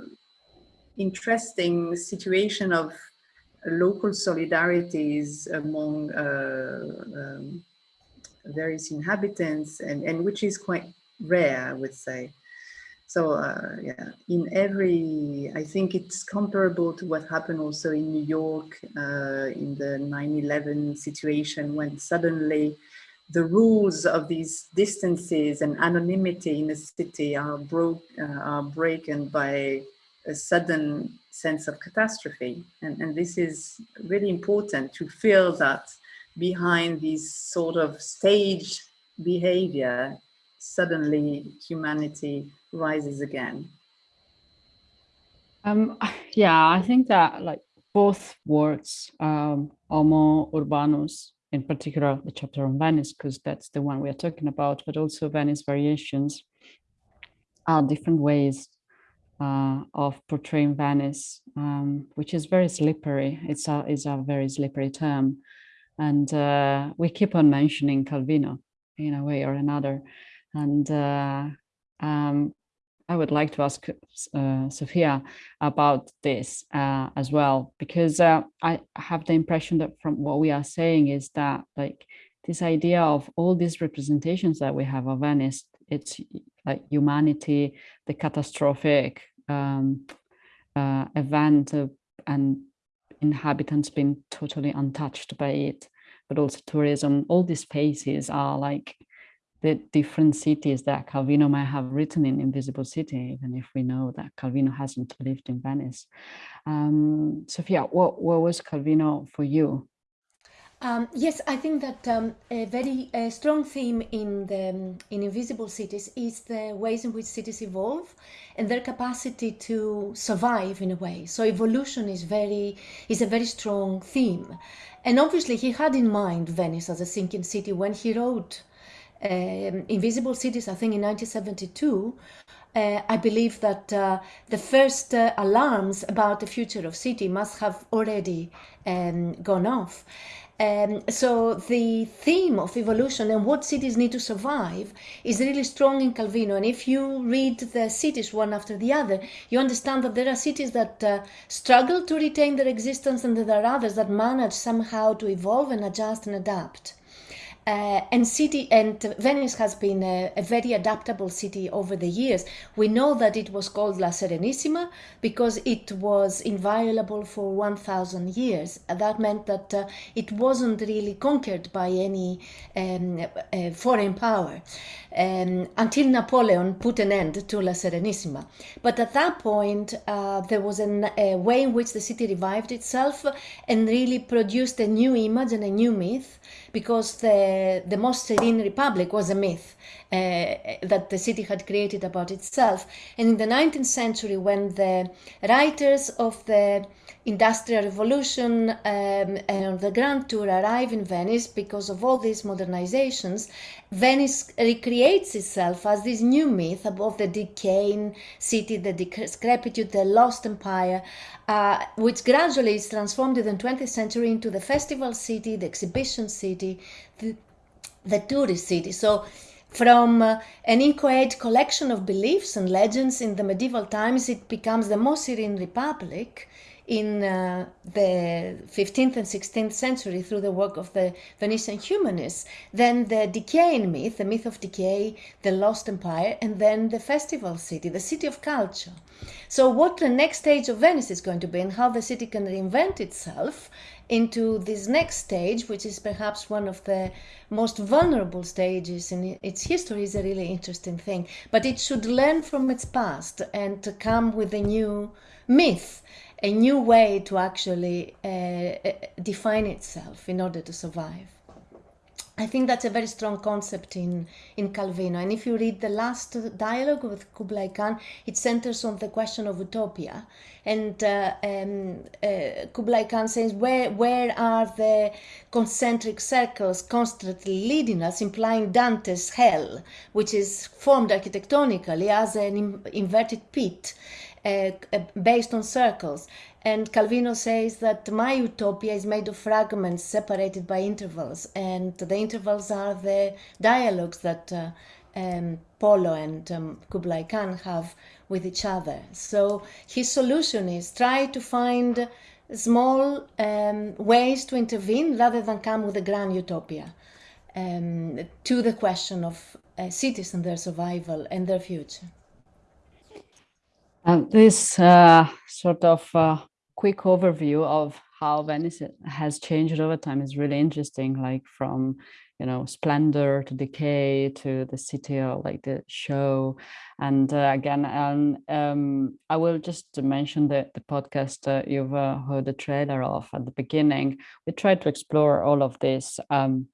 interesting situation of local solidarities among uh, um, various inhabitants and, and which is quite rare, I would say. So uh, yeah, in every, I think it's comparable to what happened also in New York uh, in the 9-11 situation when suddenly the rules of these distances and anonymity in a city are broke, uh, are broken by a sudden sense of catastrophe. And, and this is really important to feel that behind this sort of staged behavior, suddenly humanity rises again? Um, yeah, I think that like both words, um, Homo Urbanus, in particular the chapter on Venice, because that's the one we are talking about, but also Venice variations are different ways uh, of portraying Venice, um, which is very slippery. It's a, it's a very slippery term. And uh, we keep on mentioning Calvino in a way or another. And uh, um, I would like to ask uh, Sophia about this uh, as well, because uh, I have the impression that from what we are saying is that like this idea of all these representations that we have of Venice, it's like humanity, the catastrophic um, uh, event and inhabitants being totally untouched by it, but also tourism, all these spaces are like the different cities that Calvino might have written in Invisible City, even if we know that Calvino hasn't lived in Venice. Um, Sophia, what, what was Calvino for you? Um, yes, I think that um, a very strong theme in the in Invisible Cities is the ways in which cities evolve and their capacity to survive in a way. So evolution is very is a very strong theme, and obviously he had in mind Venice as a sinking city when he wrote Invisible Cities. I think in 1972. Uh, I believe that uh, the first uh, alarms about the future of city must have already um, gone off. Um, so the theme of evolution and what cities need to survive is really strong in Calvino. And if you read the cities one after the other, you understand that there are cities that uh, struggle to retain their existence and there are others that manage somehow to evolve and adjust and adapt. Uh, and city and Venice has been a, a, very adaptable city over the years. We know that it was called La Serenissima because it was inviolable for 1,000 years. That meant that uh, it wasn't really conquered by any um, uh, foreign power um, until Napoleon put an end to La Serenissima. But at that point, uh, there was an, a way in which the city revived itself and really produced a new image and a new myth because the, the most serene republic was a myth uh, that the city had created about itself. And in the 19th century, when the writers of the Industrial Revolution um, and the Grand Tour arrive in Venice because of all these modernizations, Venice recreates itself as this new myth of the decaying city, the decrepitude, the lost empire, uh, which gradually is transformed in the 20th century into the festival city, the exhibition city, the, the tourist city. So from uh, an inchoate collection of beliefs and legends in the medieval times, it becomes the most serene republic in uh, the 15th and 16th century through the work of the Venetian humanists, then the decaying myth, the myth of decay, the lost empire, and then the festival city, the city of culture. So what the next stage of Venice is going to be and how the city can reinvent itself into this next stage, which is perhaps one of the most vulnerable stages in its history, is a really interesting thing. But it should learn from its past and to come with a new myth a new way to actually uh, uh, define itself in order to survive. I think that's a very strong concept in, in Calvino. And if you read the last dialogue with Kublai Khan, it centers on the question of utopia. And uh, um, uh, Kublai Khan says, where, where are the concentric circles constantly leading us, implying Dante's hell, which is formed architectonically as an inverted pit. Uh, based on circles. And Calvino says that my utopia is made of fragments separated by intervals, and the intervals are the dialogues that uh, um, Polo and um, Kublai Khan have with each other. So his solution is try to find small um, ways to intervene rather than come with a grand utopia um, to the question of uh, cities and their survival and their future. And this uh, sort of uh, quick overview of how Venice has changed over time is really interesting, like from, you know, splendor to decay to the city or like the show. And uh, again, um, um, I will just mention the, the podcast you've uh, heard the trailer of at the beginning. We tried to explore all of this um,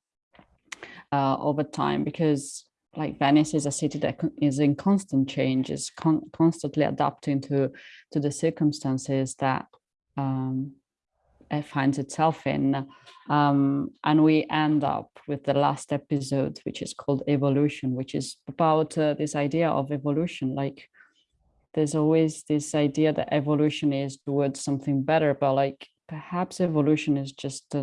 uh, over time because like Venice is a city that is in constant change, is con constantly adapting to to the circumstances that um, it finds itself in. Um, and we end up with the last episode, which is called Evolution, which is about uh, this idea of evolution. Like there's always this idea that evolution is towards something better, but like perhaps evolution is just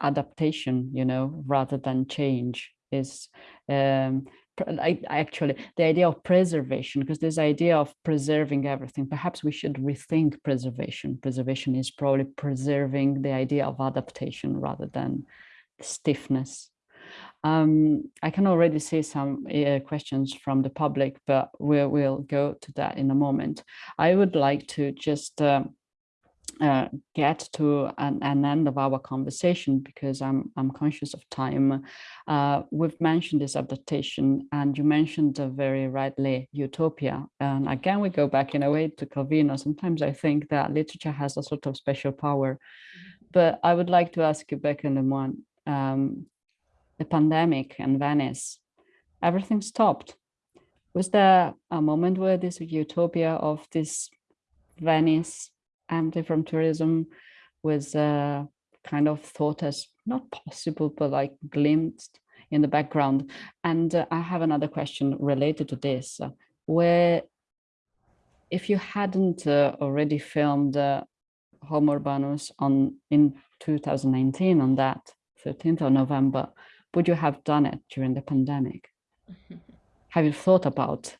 adaptation, you know, rather than change is um, I, actually the idea of preservation because this idea of preserving everything perhaps we should rethink preservation preservation is probably preserving the idea of adaptation rather than stiffness um, I can already see some uh, questions from the public, but we'll, we'll go to that in a moment. I would like to just uh, uh, get to an, an, end of our conversation because I'm, I'm conscious of time. Uh, we've mentioned this adaptation and you mentioned very rightly utopia. And again, we go back in a way to Calvino. Sometimes I think that literature has a sort of special power. Mm-hmm. But I would like to ask you, back Bêka Lemoine, um, the pandemic and Venice, everything stopped. Was there a moment where this utopia of this Venice empty from tourism was uh, kind of thought as not possible, but like glimpsed in the background. And uh, I have another question related to this, uh, where if you hadn't uh, already filmed uh, Homo Urbanus on in 2019 on that 13th of November, would you have done it during the pandemic? have you thought about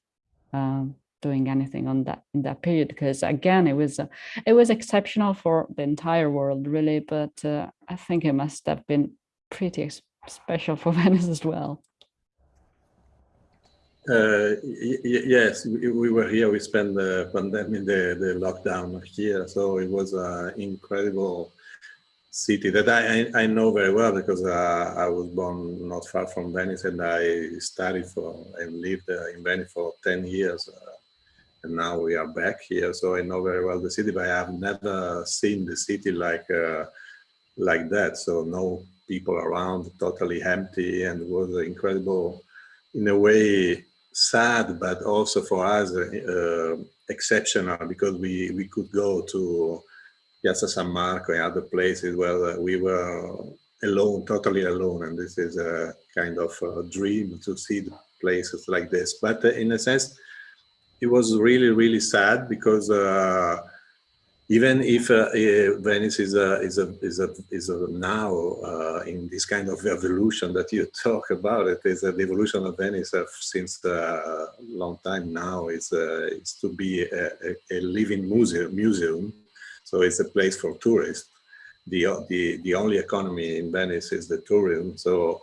um, doing anything on that in that period? Because again, it was uh, it was exceptional for the entire world, really. But uh, I think it must have been pretty special for Venice as well. Uh, yes, we, we, were here. We spent the pandemic, the, the lockdown here, so it was an incredible city that I, I know very well because uh, I was born not far from Venice and I studied for and lived uh, in Venice for 10 years. Uh, and now we are back here, so I know very well the city, but I have never seen the city like uh, like that. So no people around, totally empty, and was incredible in a way sad, but also for us uh, exceptional because we, we could go to Piazza San Marco and other places where we were alone, totally alone. And this is a kind of a dream to see places like this. But uh, in a sense, it was really, really sad because uh, even if uh, uh, Venice is a, is a, is a, is a now uh, in this kind of evolution that you talk about, it is the evolution of Venice since a long time now is, is to be a, a, living museum, museum. So it's a place for tourists. The, the, the only economy in Venice is the tourism. So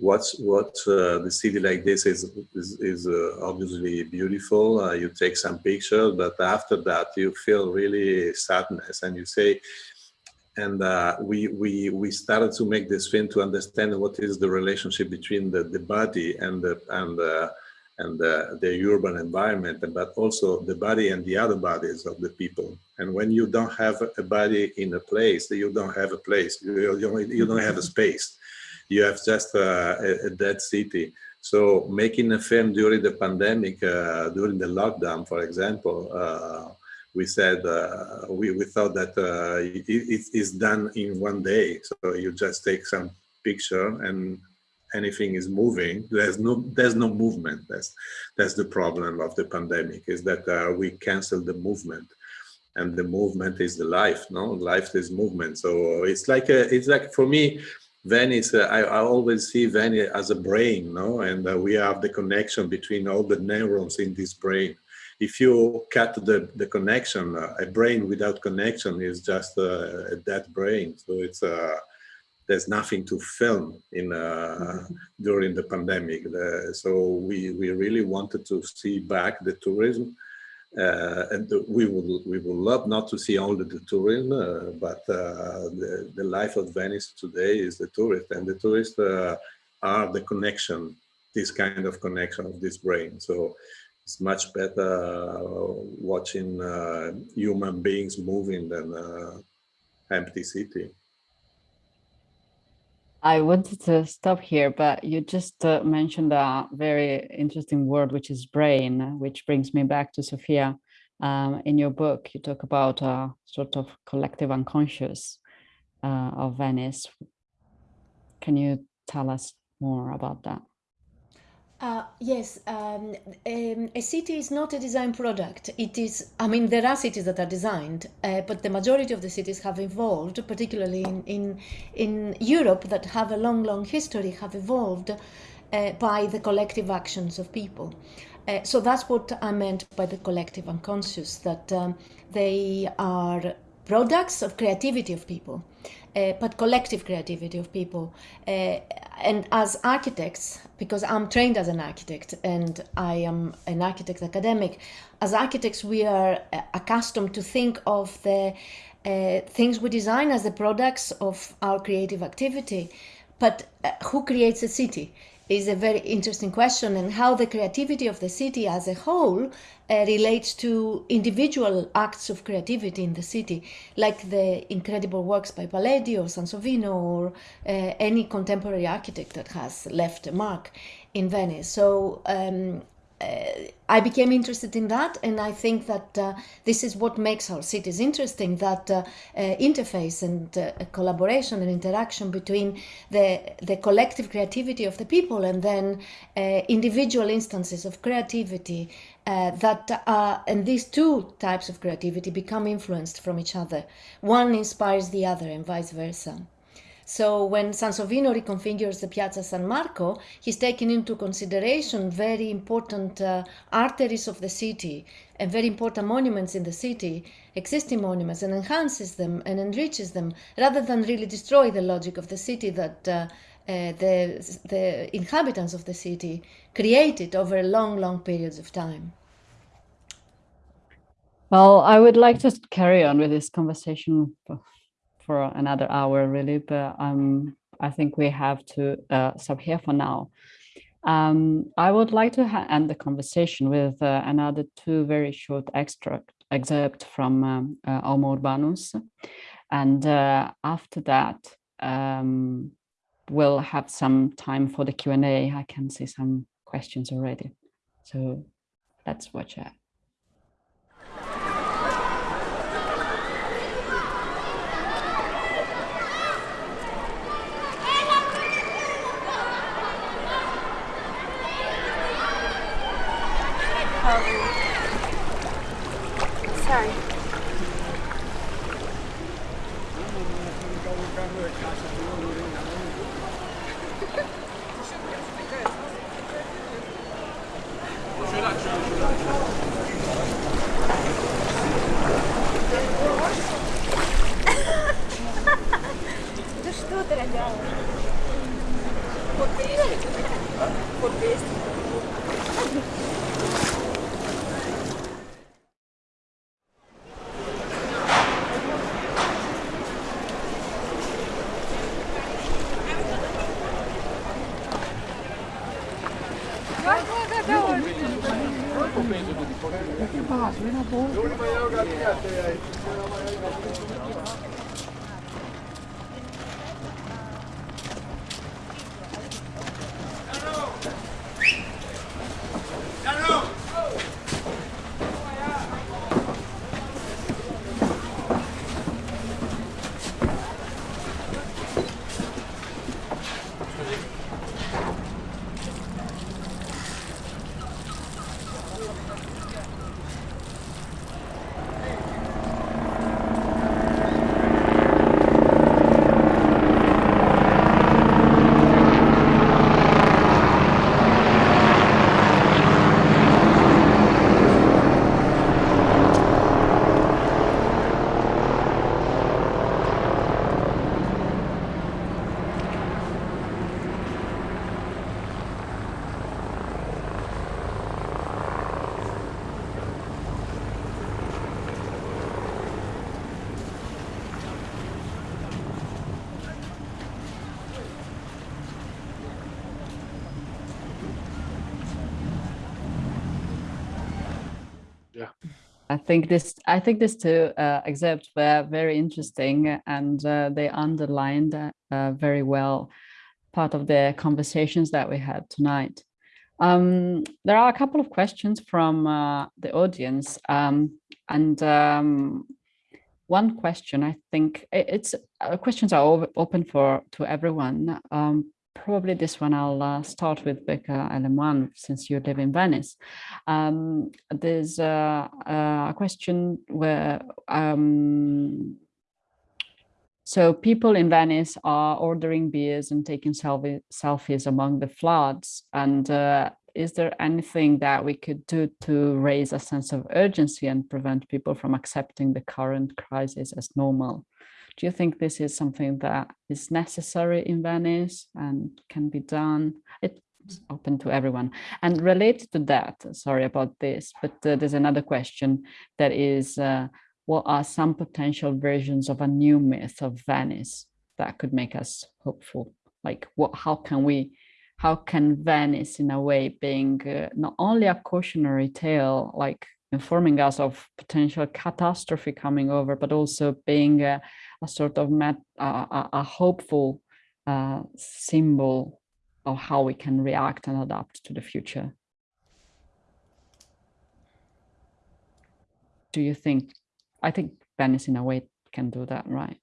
what's what uh, the city like this is is, is uh, obviously beautiful uh, you take some pictures but after that you feel really sadness and you say and uh, we we we started to make this film to understand what is the relationship between the the body and the and the and the, the urban environment, but also the body and the other bodies of the people. And when you don't have a body in a place, you don't have a place. You, you, you don't have a space you have just uh, a, a, dead city. So making a film during the pandemic, uh, during the lockdown, for example, uh, we said uh, we, we thought that uh, it, it is done in one day. So you just take some picture and anything is moving. There's no there's no movement. That's that's the problem of the pandemic is that uh, we cancel the movement and the movement is the life no life is movement so it's like a, it's like for me Venice, uh, I, I, always see Venice as a brain, no? And uh, we have the connection between all the neurons in this brain. If you cut the, the connection, uh, a brain without connection is just a dead brain. So it's uh, there's nothing to film in uh, during the pandemic. So we, we really wanted to see back the tourism uh, and we would we would love not to see only the tourism, uh, but uh, the, the life of Venice today is the tourist, and the tourists uh, are the connection, this kind of connection of this brain. So it's much better uh, watching uh, human beings moving than empty city. I wanted to stop here, but you just uh, mentioned a very interesting word, which is brain, which brings me back to Sophia. Um, in your book, you talk about a sort of collective unconscious uh, of Venice. Can you tell us more about that? Uh, yes, um, um, a city is not a design product. It is, I mean, there are cities that are designed, uh, but the majority of the cities have evolved, particularly in, in, in Europe that have a long, long history, have evolved uh, by the collective actions of people. Uh, so that's what I meant by the collective unconscious, that um, they are products of creativity of people uh, but collective creativity of people. Uh, and as architects, because I'm trained as an architect and I am an architect academic, as architects we are uh, accustomed to think of the uh, things we design as the products of our creative activity. But uh, who creates a city? Is a very interesting question and how the creativity of the city as a whole uh, relates to individual acts of creativity in the city, like the incredible works by Palladio or Sansovino or uh, any contemporary architect that has left a mark in Venice. So um, I became interested in that, and I think that uh, this is what makes our cities interesting. That uh, uh, interface and uh, collaboration and interaction between the the collective creativity of the people and then uh, individual instances of creativity. Uh, that and these two types of creativity become influenced from each other. One inspires the other, and vice versa. So when Sansovino reconfigures the Piazza San Marco, he's taking into consideration very important uh, arteries of the city and very important monuments in the city, existing monuments, and enhances them and enriches them rather than really destroy the logic of the city that uh, uh, the, the inhabitants of the city created over long, long periods of time. Well, I would like to carry on with this conversation another hour really, but um, I think we have to uh, stop here for now. Um, I would like to end the conversation with uh, another two very short extract excerpt from um, uh, Homo Urbanus. And uh, after that, um, we'll have some time for the Q&A. I can see some questions already. So let's watch it. I think this I think these two uh, excerpts were very interesting and uh, they underlined uh, very well part of the conversations that we had tonight. Um, there are a couple of questions from uh, the audience um, and um, one question I think it's uh, questions are open for to everyone um, probably this one I'll uh, start with Bêka Lemoine, since you live in Venice. Um, there's uh, a question where um, so people in Venice are ordering beers and taking selfie, selfies among the floods. And uh, is there anything that we could do to raise a sense of urgency and prevent people from accepting the current crisis as normal? Do you think this is something that is necessary in Venice and can be done? It's open to everyone. And related to that, sorry about this, but uh, there's another question that is, uh, what are some potential versions of a new myth of Venice that could make us hopeful? Like what, how can we, how can Venice in a way being uh, not only a cautionary tale, like informing us of potential catastrophe coming over, but also being a, a sort of met, a, a, hopeful uh, symbol of how we can react and adapt to the future. do you think? I think Venice, in a way, can do that, right?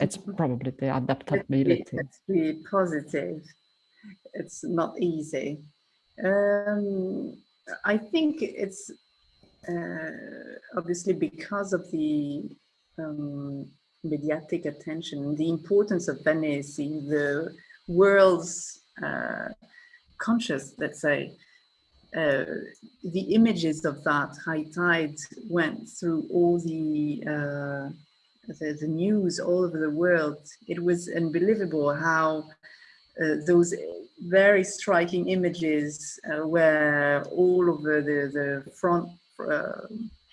It's probably the adaptability. Let's be, be positive. It's not easy. Um, I think it's obviously because of the um, mediatic attention, the importance of Venice in the world's uh, conscious, let's say, uh, the images of that high tide went through all the, uh, the, the news all over the world. It was unbelievable how uh, those very striking images uh, were all over the, the front uh,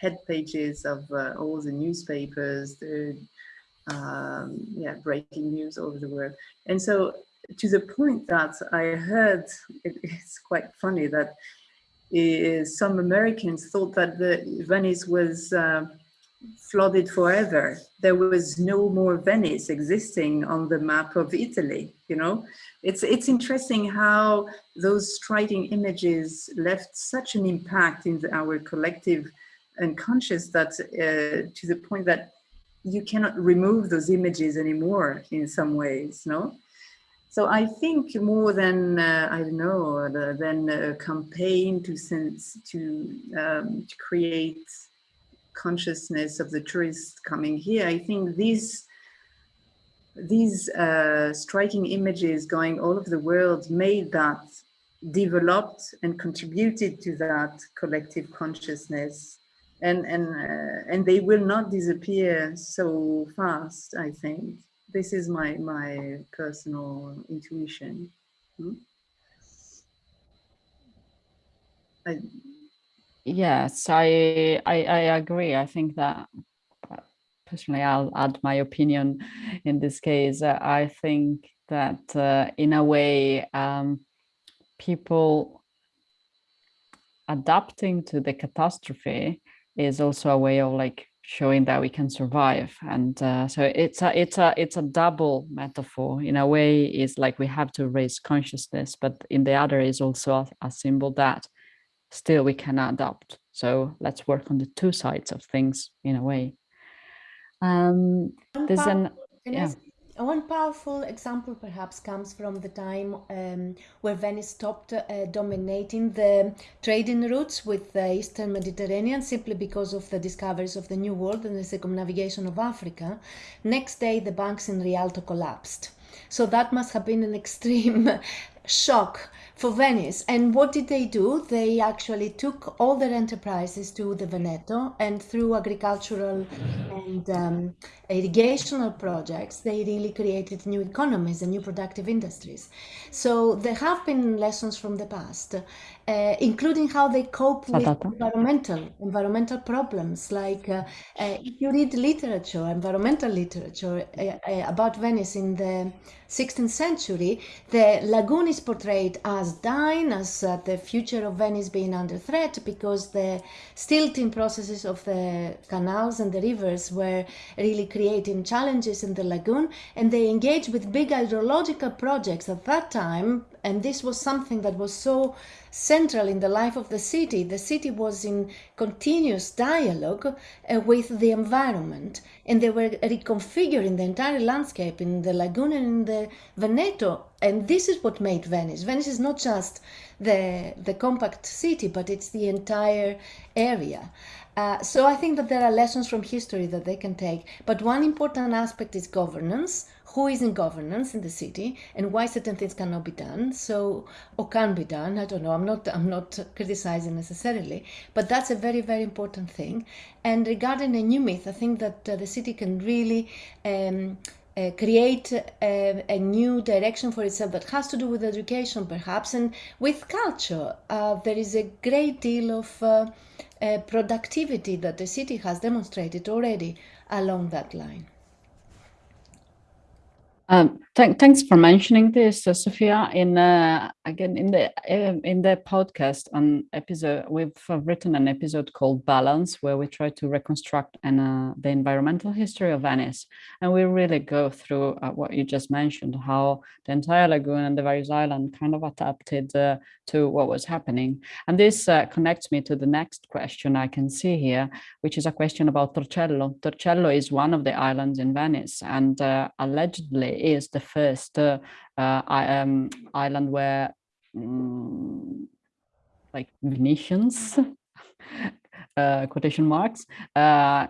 head pages of uh, all the newspapers, the um, yeah, breaking news all over the world. And so to the point that I heard, it, it's quite funny that uh, some Americans thought that the Venice was uh, flooded forever. There was no more Venice existing on the map of Italy, you know? It's, it's interesting how those striking images left such an impact in the, our collective unconscious that uh, to the point that you cannot remove those images anymore in some ways, no? So I think more than, uh, I don't know, than a campaign to, sense, to, um, to create consciousness of the tourists coming here, I think these these uh, striking images going all over the world made that developed and contributed to that collective consciousness. And and uh, and they will not disappear so fast i think. This is my my personal intuition. Hmm? I, yes I, I i agree. I think that personally i'll add my opinion in this case. Uh, i think that uh, in a way um, people adapting to the catastrophe is also a way of like showing that we can survive. And uh, so it's a it's a it's a double metaphor. In a way is like we have to raise consciousness but in the other is also a, a symbol that still we can adapt so let's work on the two sides of things in a way um there's an yeah one powerful example perhaps comes from the time um, where Venice stopped uh, dominating the trading routes with the Eastern Mediterranean simply because of the discoveries of the New World and the circumnavigation of Africa. Next day, the banks in Rialto collapsed. So that must have been an extreme shock for Venice. And what did they do? They actually took all their enterprises to the Veneto and through agricultural and um, irrigational projects, they really created new economies and new productive industries. So there have been lessons from the past, uh, including how they cope with environmental environmental problems. Like uh, uh, if you read literature, environmental literature uh, uh, about Venice in the 16th century, the lagoon is portrayed as dying, as uh, the future of Venice being under threat because the silting processes of the canals and the rivers were really creating challenges in the lagoon and they engaged with big hydrological projects at that time and this was something that was so central in the life of the city. The city was in continuous dialogue uh, with the environment and they were reconfiguring the entire landscape in the lagoon and in the Veneto. And this is what made Venice. Venice is not just the, the compact city, but it's the entire area. Uh, so I think that there are lessons from history that they can take. But one important aspect is governance who is in governance in the city and why certain things cannot be done. So or can be done i don't know. I'm not i'm not criticizing necessarily but that's a very very important thing. And regarding a new myth i think that uh, the city can really um, uh, create a, a, new direction for itself that has to do with education perhaps and with culture. Uh, there is a great deal of uh, uh productivity that the city has demonstrated already along that line Um, th thanks for mentioning this, uh, Sophia. In uh, again in the uh, in the podcast on episode, we've uh, written an episode called Balance, where we try to reconstruct an, uh, the environmental history of Venice, and we really go through uh, what you just mentioned, how the entire lagoon and the various islands kind of adapted to what was happening. And this connects me to the next question I can see here, which is a question about Torcello. Torcello is one of the islands in Venice, and allegedly is the first uh, uh, um, island where um, like Venetians, uh, quotation marks,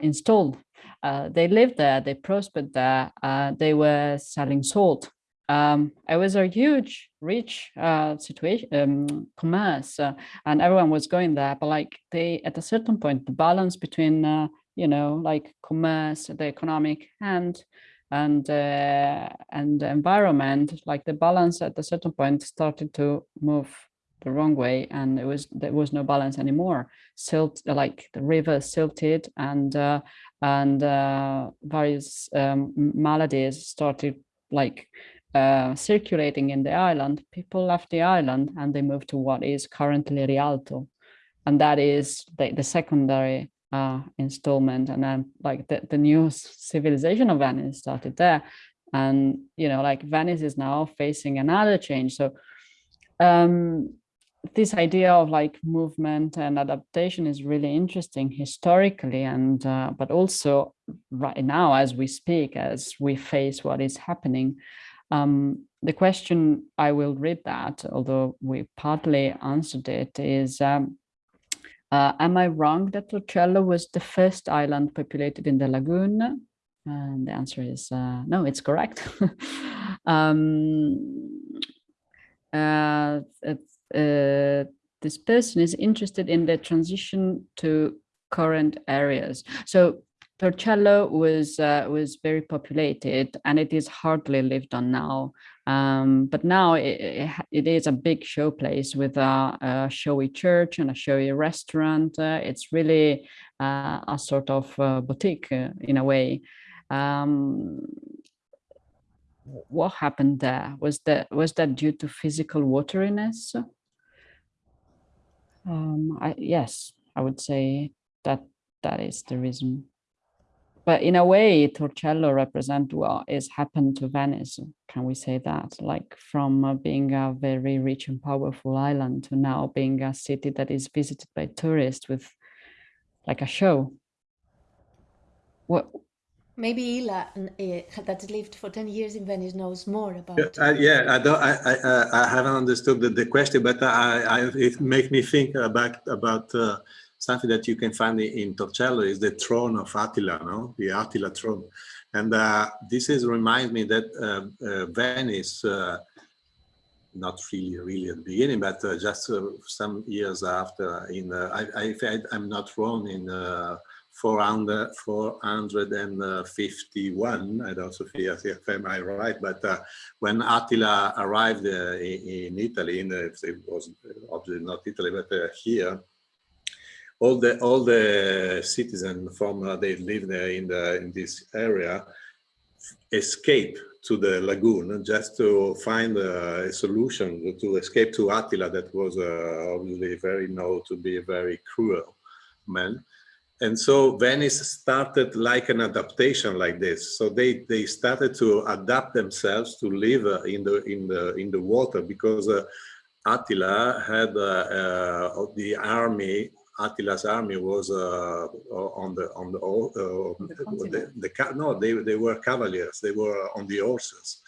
installed. they lived there, they prospered there, they were selling salt um, it was a huge, rich uh, situation, um, commerce, uh, and everyone was going there. But like they, at a certain point, the balance between, uh, you know, like commerce, the economic, and and uh, and the environment, like the balance at a certain point started to move the wrong way, and it was there was no balance anymore. Silt, like the river silted, and uh, and uh, various um, maladies started like uh, circulating in the island. People left the island and they moved to what is currently Rialto, and that is the, the secondary uh, installment and then like the, the new civilization of Venice started there. And you know like Venice is now facing another change. So um, this idea of like movement and adaptation is really interesting historically and uh, but also right now as we speak as we face what is happening. Um, the question I will read that although we partly answered it is um, uh, am I wrong that Torcello was the first island populated in the lagoon? And the answer is uh, no, it's correct. um, uh, uh, this person is interested in the transition to current areas. So Torcello was uh, was very populated and it is hardly lived on now. Um, but now it, it is a big showplace with a, a, showy church and a showy restaurant. Uh, it's really uh, a sort of uh, boutique uh, in a way. Um, what happened there? Was that was that due to physical wateriness? Um, I, yes, I would say that that is the reason but in a way torcello represent what is happened to venice can we say that? Like from uh, being a very rich and powerful island to now being a city that is visited by tourists with like a show. What? Maybe Ila, uh, that lived for 10 years in Venice, knows more about yeah, uh, yeah I don't, I, I, I haven't understood the, the question, but I, I, it makes me think about, about uh, something that you can find in Torcello is the throne of Attila, no? the Attila throne. And uh, this is remind me that uh, uh, Venice, uh, not really, really at the beginning, but uh, just uh, some years after, in I, I, am not wrong, in 400, 451, I don't know if I'm right, but when Attila arrived in, in, Italy, in, it was obviously not Italy, but here, all the all the citizens from uh, they live there in the in this area escape to the lagoon just to find a, solution to escape to Attila that was uh, obviously very known to be a very cruel man. And so Venice started like an adaptation like this. So they they started to adapt themselves to live uh, in the in the in the water because uh, Attila had uh, uh, the army Attila's army was uh, on the on the, uh, the, the, no they they were cavaliers. They were on the horses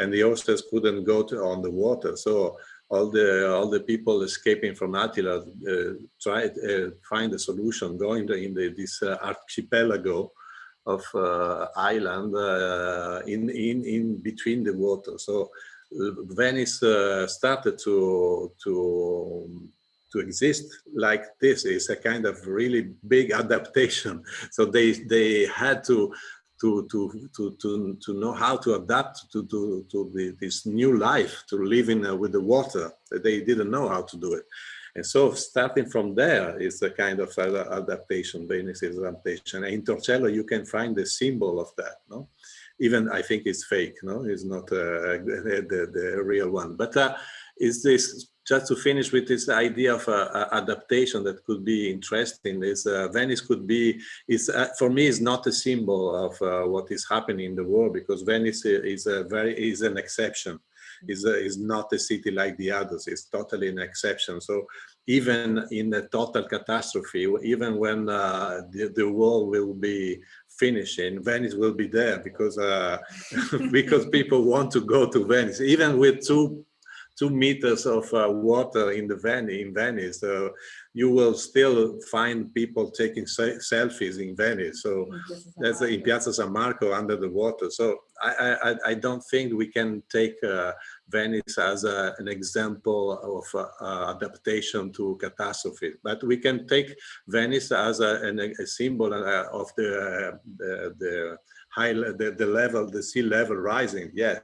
and the horses couldn't go to on the water. So all the all the people escaping from Attila uh, tried uh, find a solution going to, in the, this uh, archipelago of uh, island uh, in in in between the water. So Venice started to to to exist like this is a kind of really big adaptation. So they they had to to to to to to know how to adapt to to to the, this new life to living uh, with the water. They didn't know how to do it. And so starting from there is a kind of adaptation, Venice's adaptation. In Torcello, you can find the symbol of that. No, even I think it's fake, no, it's not uh, the, the, the real one. But uh, is this just to finish with this idea of uh, adaptation that could be interesting is uh, Venice could be is uh, for me is not a symbol of uh, what is happening in the world because Venice is a very is an exception. Is is not a city like the others. It's totally an exception. So even in a total catastrophe even when uh, the, the world will be finishing Venice will be there because uh, because people want to go to Venice. Even with two two meters of uh, water in the Venice, in Venice, uh, you will still find people taking selfies in Venice. So that's in Piazza San Marco under the water. So I, I, I don't think we can take uh, Venice as a, an example of uh, uh, adaptation to catastrophe, but we can take Venice as a, an, a symbol uh, of the, the, the high the, the level, the sea level rising. Yes,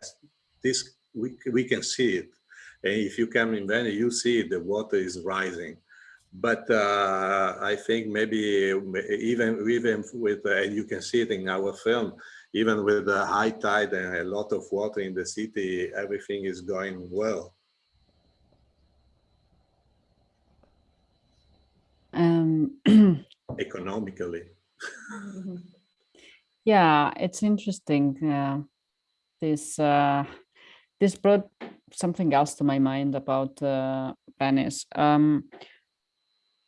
this we, we can see it if you come in Venice, you see the water is rising. But uh, I think maybe even even with, and you can see it in our film, even with the high tide and a lot of water in the city, everything is going well. Um, Economically. yeah, it's interesting. Uh, this uh, this brought something else to my mind about uh, Venice. Um,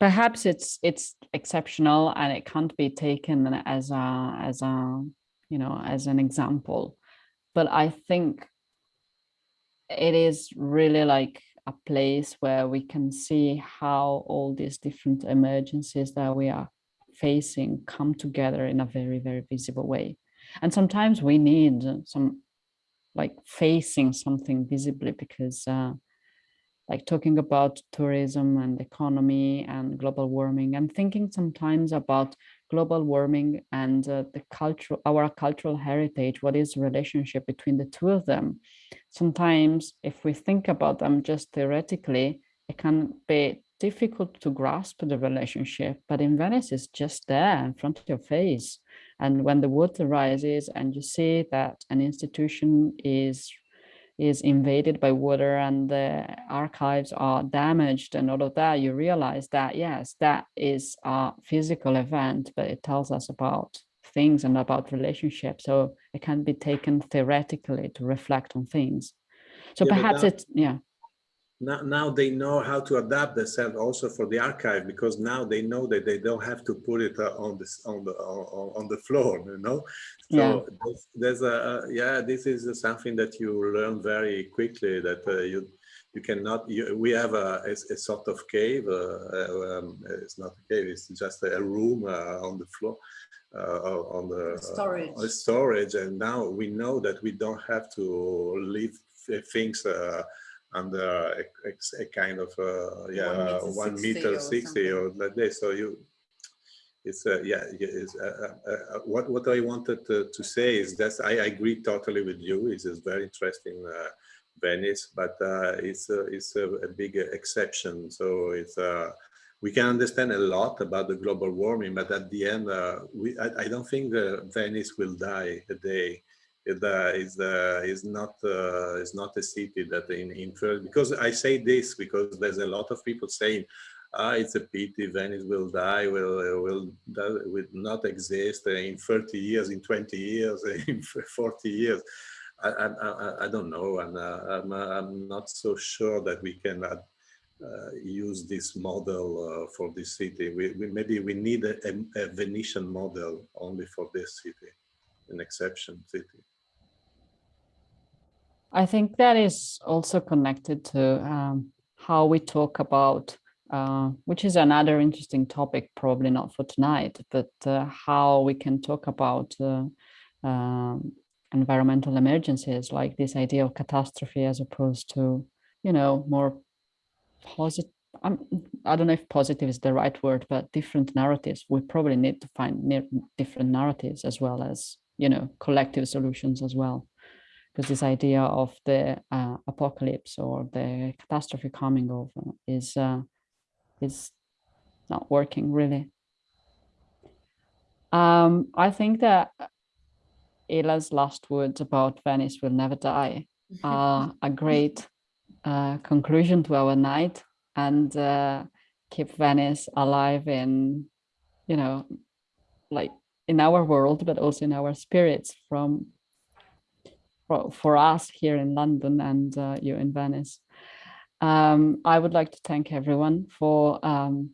perhaps it's it's exceptional and it can't be taken as a as a you know as an example, but I think it is really like a place where we can see how all these different emergencies that we are facing come together in a very very visible way and sometimes we need some like facing something visibly because uh, like talking about tourism and economy and global warming, I'm thinking sometimes about global warming and uh, the cultural, our cultural heritage, what is the relationship between the two of them? Sometimes if we think about them just theoretically, it can be difficult to grasp the relationship, but in Venice it's just there in front of your face. And when the water rises and you see that an institution is is invaded by water and the archives are damaged and all of that, you realize that, yes, that is a physical event, but it tells us about things and about relationships. So it can be taken theoretically to reflect on things. So yeah, perhaps it's, yeah now, now they know how to adapt themselves also for the archive because now they know that they don't have to put it uh, on this on the on, on, the floor you know so yeah. there's, there's, a yeah this is something that you learn very quickly that uh, you you cannot you, we have a, a, a, sort of cave uh, uh um, it's not a cave it's just a room uh, on the floor uh, on the storage storage and now we know that we don't have to leave things under a, a, a kind of uh, yeah one meter, 60, or, or like this. So you, it's uh, yeah, it's, uh, uh, uh, what what I wanted to, to, say is that I agree totally with you. It's a very interesting uh, Venice, but it's a, it's a, a, big exception. So it's we can understand a lot about the global warming, but at the end, we I, I, don't think Venice will die a day uh, is uh, is not uh, is not a city that in in because I say this because there's a lot of people saying ah, it's a pity Venice will die, will will will not exist in 30 years, in 20 years, in 40 years. I, I, I don't know, and uh, I'm, I'm not so sure that we can uh, uh, use this model for this city. We, we, maybe we need a, a, Venetian model only for this city, an exception city. I think that is also connected to um, how we talk about, uh, which is another interesting topic, probably not for tonight, but uh, how we can talk about uh, um, environmental emergencies, like this idea of catastrophe as opposed to, you know, more positive. Um, I don't know if positive is the right word, but different narratives. We probably need to find different narratives as well as, you know, collective solutions as well because this idea of the uh, apocalypse or the catastrophe coming over is uh, is not working really. Um, I think that Ila's last words about Venice will never die are a great uh, conclusion to our night and uh, keep Venice alive in, you know, like in our world, but also in our spirits from for, for us here in London and uh, you in Venice. Um, I would like to thank everyone for um,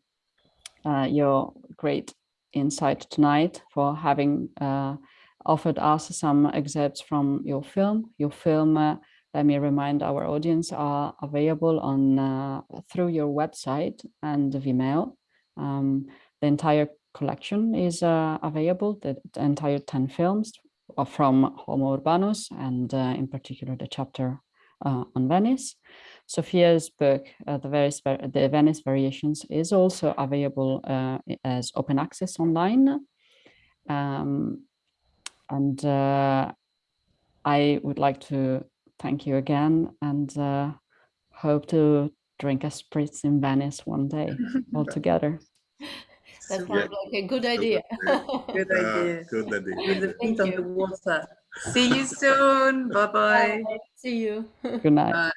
uh, your great insight tonight, for having uh, offered us some excerpts from your film. Your film, uh, let me remind our audience, are available on uh, through your website and Vimeo. Um, the entire collection is uh, available, the, the, entire 10 films from Homo Urbanus and uh, in particular the chapter uh, on Venice. Sophia's book, uh, the, various, the Venice Variations, is also available uh, as open access online. Um, and uh, I would like to thank you again and uh, hope to drink a spritz in Venice one day all together. That sounds yeah. like a good idea. good idea. good idea. With the feet on the water. See you soon. Bye-bye. See you. Good night. Bye.